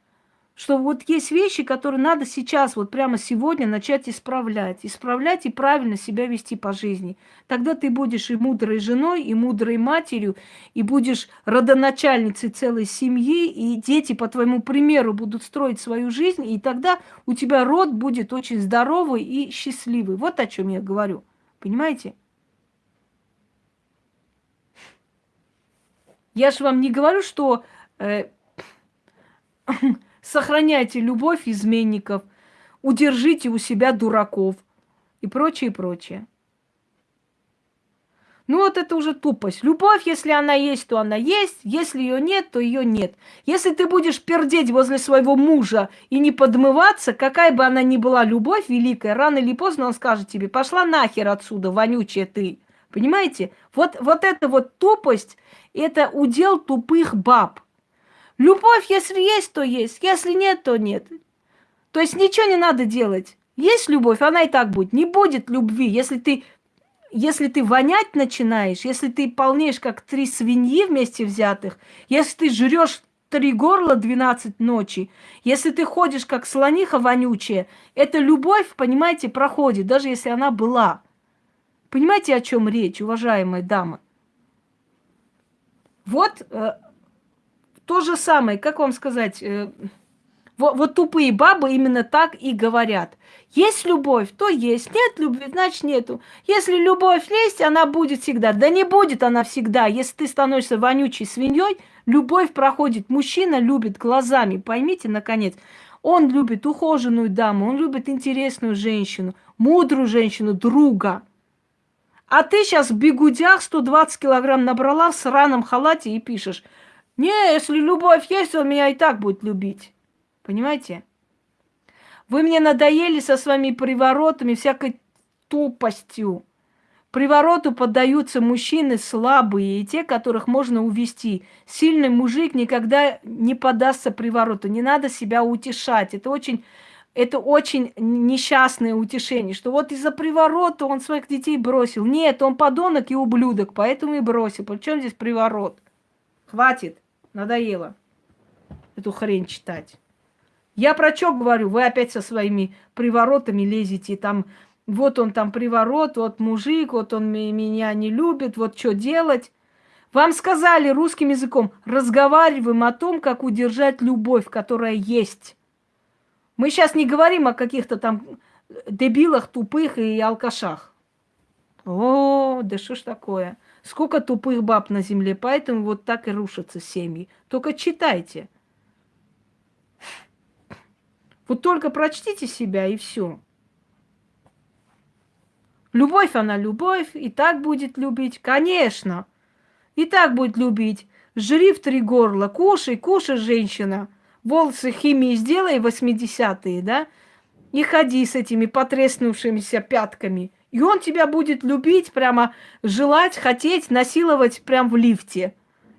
Speaker 1: что вот есть вещи, которые надо сейчас, вот прямо сегодня начать исправлять. Исправлять и правильно себя вести по жизни. Тогда ты будешь и мудрой женой, и мудрой матерью, и будешь родоначальницей целой семьи, и дети по твоему примеру будут строить свою жизнь, и тогда у тебя род будет очень здоровый и счастливый. Вот о чем я говорю. Понимаете? Я же вам не говорю, что... Э, сохраняйте любовь изменников, удержите у себя дураков и прочее, прочее. Ну вот это уже тупость. Любовь, если она есть, то она есть. Если ее нет, то ее нет. Если ты будешь пердеть возле своего мужа и не подмываться, какая бы она ни была любовь великая, рано или поздно он скажет тебе, пошла нахер отсюда, вонючая ты. Понимаете? Вот, вот эта вот тупость, это удел тупых баб. Любовь, если есть, то есть. Если нет, то нет. То есть ничего не надо делать. Есть любовь, она и так будет. Не будет любви, если ты, если ты вонять начинаешь, если ты полнеешь, как три свиньи вместе взятых, если ты жрешь три горла 12 ночи, если ты ходишь, как слониха вонючая, эта любовь, понимаете, проходит, даже если она была. Понимаете, о чем речь, уважаемые дамы? Вот э, то же самое, как вам сказать, э, вот, вот тупые бабы именно так и говорят. Есть любовь, то есть. Нет любви, значит нету. Если любовь есть, она будет всегда. Да не будет она всегда. Если ты становишься вонючей свиньей, любовь проходит. Мужчина любит глазами, поймите, наконец. Он любит ухоженную даму, он любит интересную женщину, мудрую женщину, друга. А ты сейчас в бегудях 120 килограмм набрала в сраном халате и пишешь – не, если любовь есть, он меня и так будет любить. Понимаете? Вы мне надоели со своими приворотами, всякой тупостью. Привороту поддаются мужчины слабые и те, которых можно увести. Сильный мужик никогда не подастся привороту. Не надо себя утешать. Это очень, это очень несчастное утешение, что вот из-за приворота он своих детей бросил. Нет, он подонок и ублюдок, поэтому и бросил. Причем здесь приворот? Хватит. Надоело эту хрень читать. Я про что говорю? Вы опять со своими приворотами лезете. Там, вот он там приворот, вот мужик, вот он меня не любит, вот что делать. Вам сказали русским языком, разговариваем о том, как удержать любовь, которая есть. Мы сейчас не говорим о каких-то там дебилах, тупых и алкашах. О, да что ж такое? Сколько тупых баб на земле, поэтому вот так и рушатся семьи. Только читайте. Вот только прочтите себя и все. Любовь она любовь, и так будет любить, конечно. И так будет любить. Жри в три горла, кушай, кушай, женщина. Волосы химии сделай 80-е, да? И ходи с этими потреснувшимися пятками – и он тебя будет любить, прямо желать, хотеть, насиловать прямо в лифте.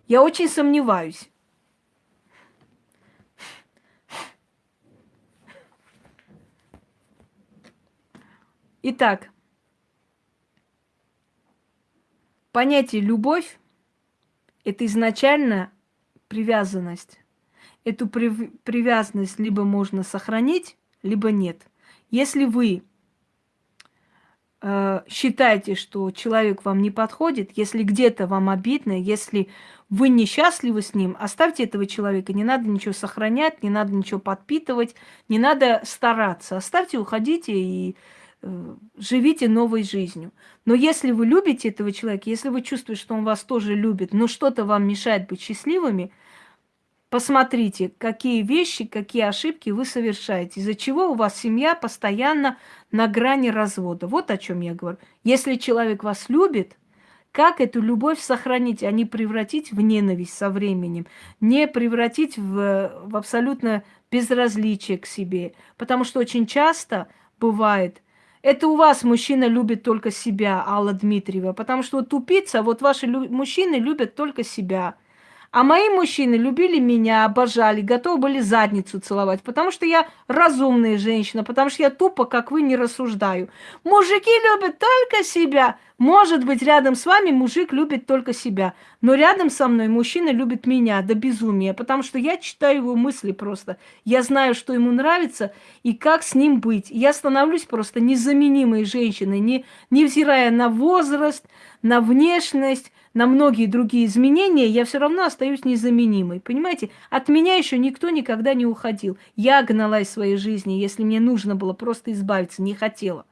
Speaker 1: Я очень сомневаюсь. Итак, понятие любовь – это изначально привязанность. Эту привязанность либо можно сохранить, либо нет. Если вы считаете, что человек вам не подходит, если где-то вам обидно, если вы несчастливы с ним, оставьте этого человека. Не надо ничего сохранять, не надо ничего подпитывать, не надо стараться. Оставьте, уходите и э, живите новой жизнью. Но если вы любите этого человека, если вы чувствуете, что он вас тоже любит, но что-то вам мешает быть счастливыми, Посмотрите, какие вещи, какие ошибки вы совершаете, из-за чего у вас семья постоянно на грани развода. Вот о чем я говорю. Если человек вас любит, как эту любовь сохранить, а не превратить в ненависть со временем, не превратить в, в абсолютно безразличие к себе. Потому что очень часто бывает, это у вас мужчина любит только себя, Алла Дмитриева, потому что тупица, вот ваши лю- мужчины любят только себя – А мои мужчины любили меня, обожали, готовы были задницу целовать, потому что я разумная женщина, потому что я тупо, как вы, не рассуждаю. Мужики любят только себя. Может быть, рядом с вами мужик любит только себя, но рядом со мной мужчина любит меня до безумия, потому что я читаю его мысли просто. Я знаю, что ему нравится и как с ним быть. Я становлюсь просто незаменимой женщиной, не, невзирая на возраст, на внешность, на многие другие изменения, я все равно остаюсь незаменимой. Понимаете, от меня еще никто никогда не уходил. Я гналась своей жизни, если мне нужно было просто избавиться, не хотела.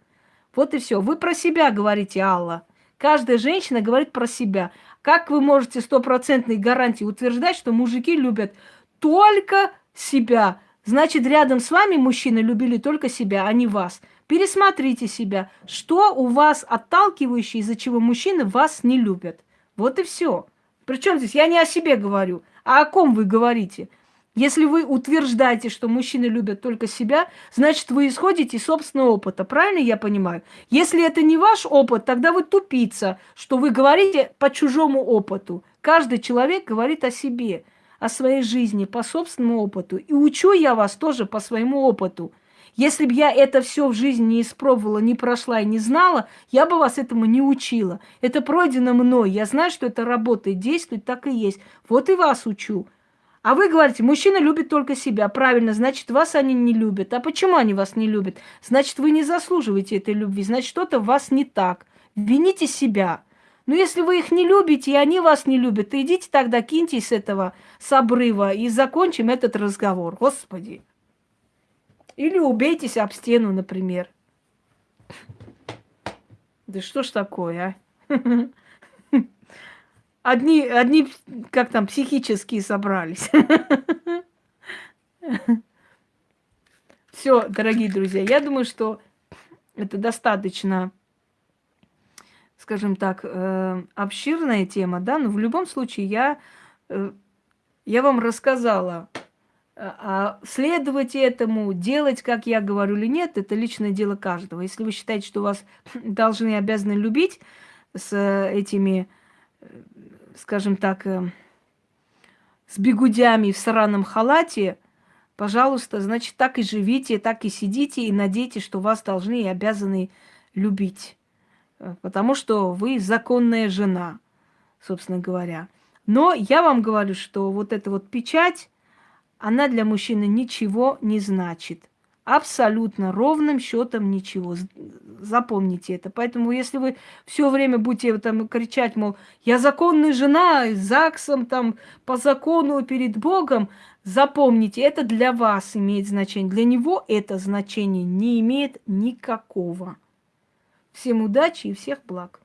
Speaker 1: Вот и все. Вы про себя говорите, Алла. Каждая женщина говорит про себя. Как вы можете стопроцентной гарантией утверждать, что мужики любят только себя? Значит, рядом с вами мужчины любили только себя, а не вас. Пересмотрите себя. Что у вас отталкивающее, из-за чего мужчины вас не любят? Вот и все. Причем здесь я не о себе говорю, а о ком вы говорите. Если вы утверждаете, что мужчины любят только себя, значит, вы исходите из собственного опыта. Правильно я понимаю? Если это не ваш опыт, тогда вы тупица, что вы говорите по чужому опыту. Каждый человек говорит о себе, о своей жизни, по собственному опыту. И учу я вас тоже по своему опыту. Если бы я это все в жизни не испробовала, не прошла и не знала, я бы вас этому не учила. Это пройдено мной. Я знаю, что это работает, действует, так и есть. Вот и вас учу. А вы говорите, мужчина любит только себя. Правильно, значит, вас они не любят. А почему они вас не любят? Значит, вы не заслуживаете этой любви. Значит, что-то в вас не так. Вините себя. Но если вы их не любите, и они вас не любят, то идите тогда, киньтесь с этого, с обрыва, и закончим этот разговор. Господи. Или убейтесь об стену, например. Да что ж такое, а? <laughs> Одни, одни, как там, психические собрались. Все, дорогие друзья, я думаю, что это достаточно, скажем так, э, обширная тема, да, но в любом случае я, э, я вам рассказала а следовать этому, делать, как я говорю или нет, это личное дело каждого. Если вы считаете, что вас должны и обязаны любить с этими, скажем так, э, с бегудями в сраном халате, пожалуйста, значит, так и живите, так и сидите и надейтесь, что вас должны и обязаны любить. Э, потому что вы законная жена, собственно говоря. Но я вам говорю, что вот эта вот печать, она для мужчины ничего не значит. Абсолютно ровным счетом ничего. Запомните это. Поэтому, если вы все время будете там кричать, мол, я законная жена, ЗАГСом, там, по закону перед Богом, запомните, это для вас имеет значение. Для него это значение не имеет никакого. Всем удачи и всех благ.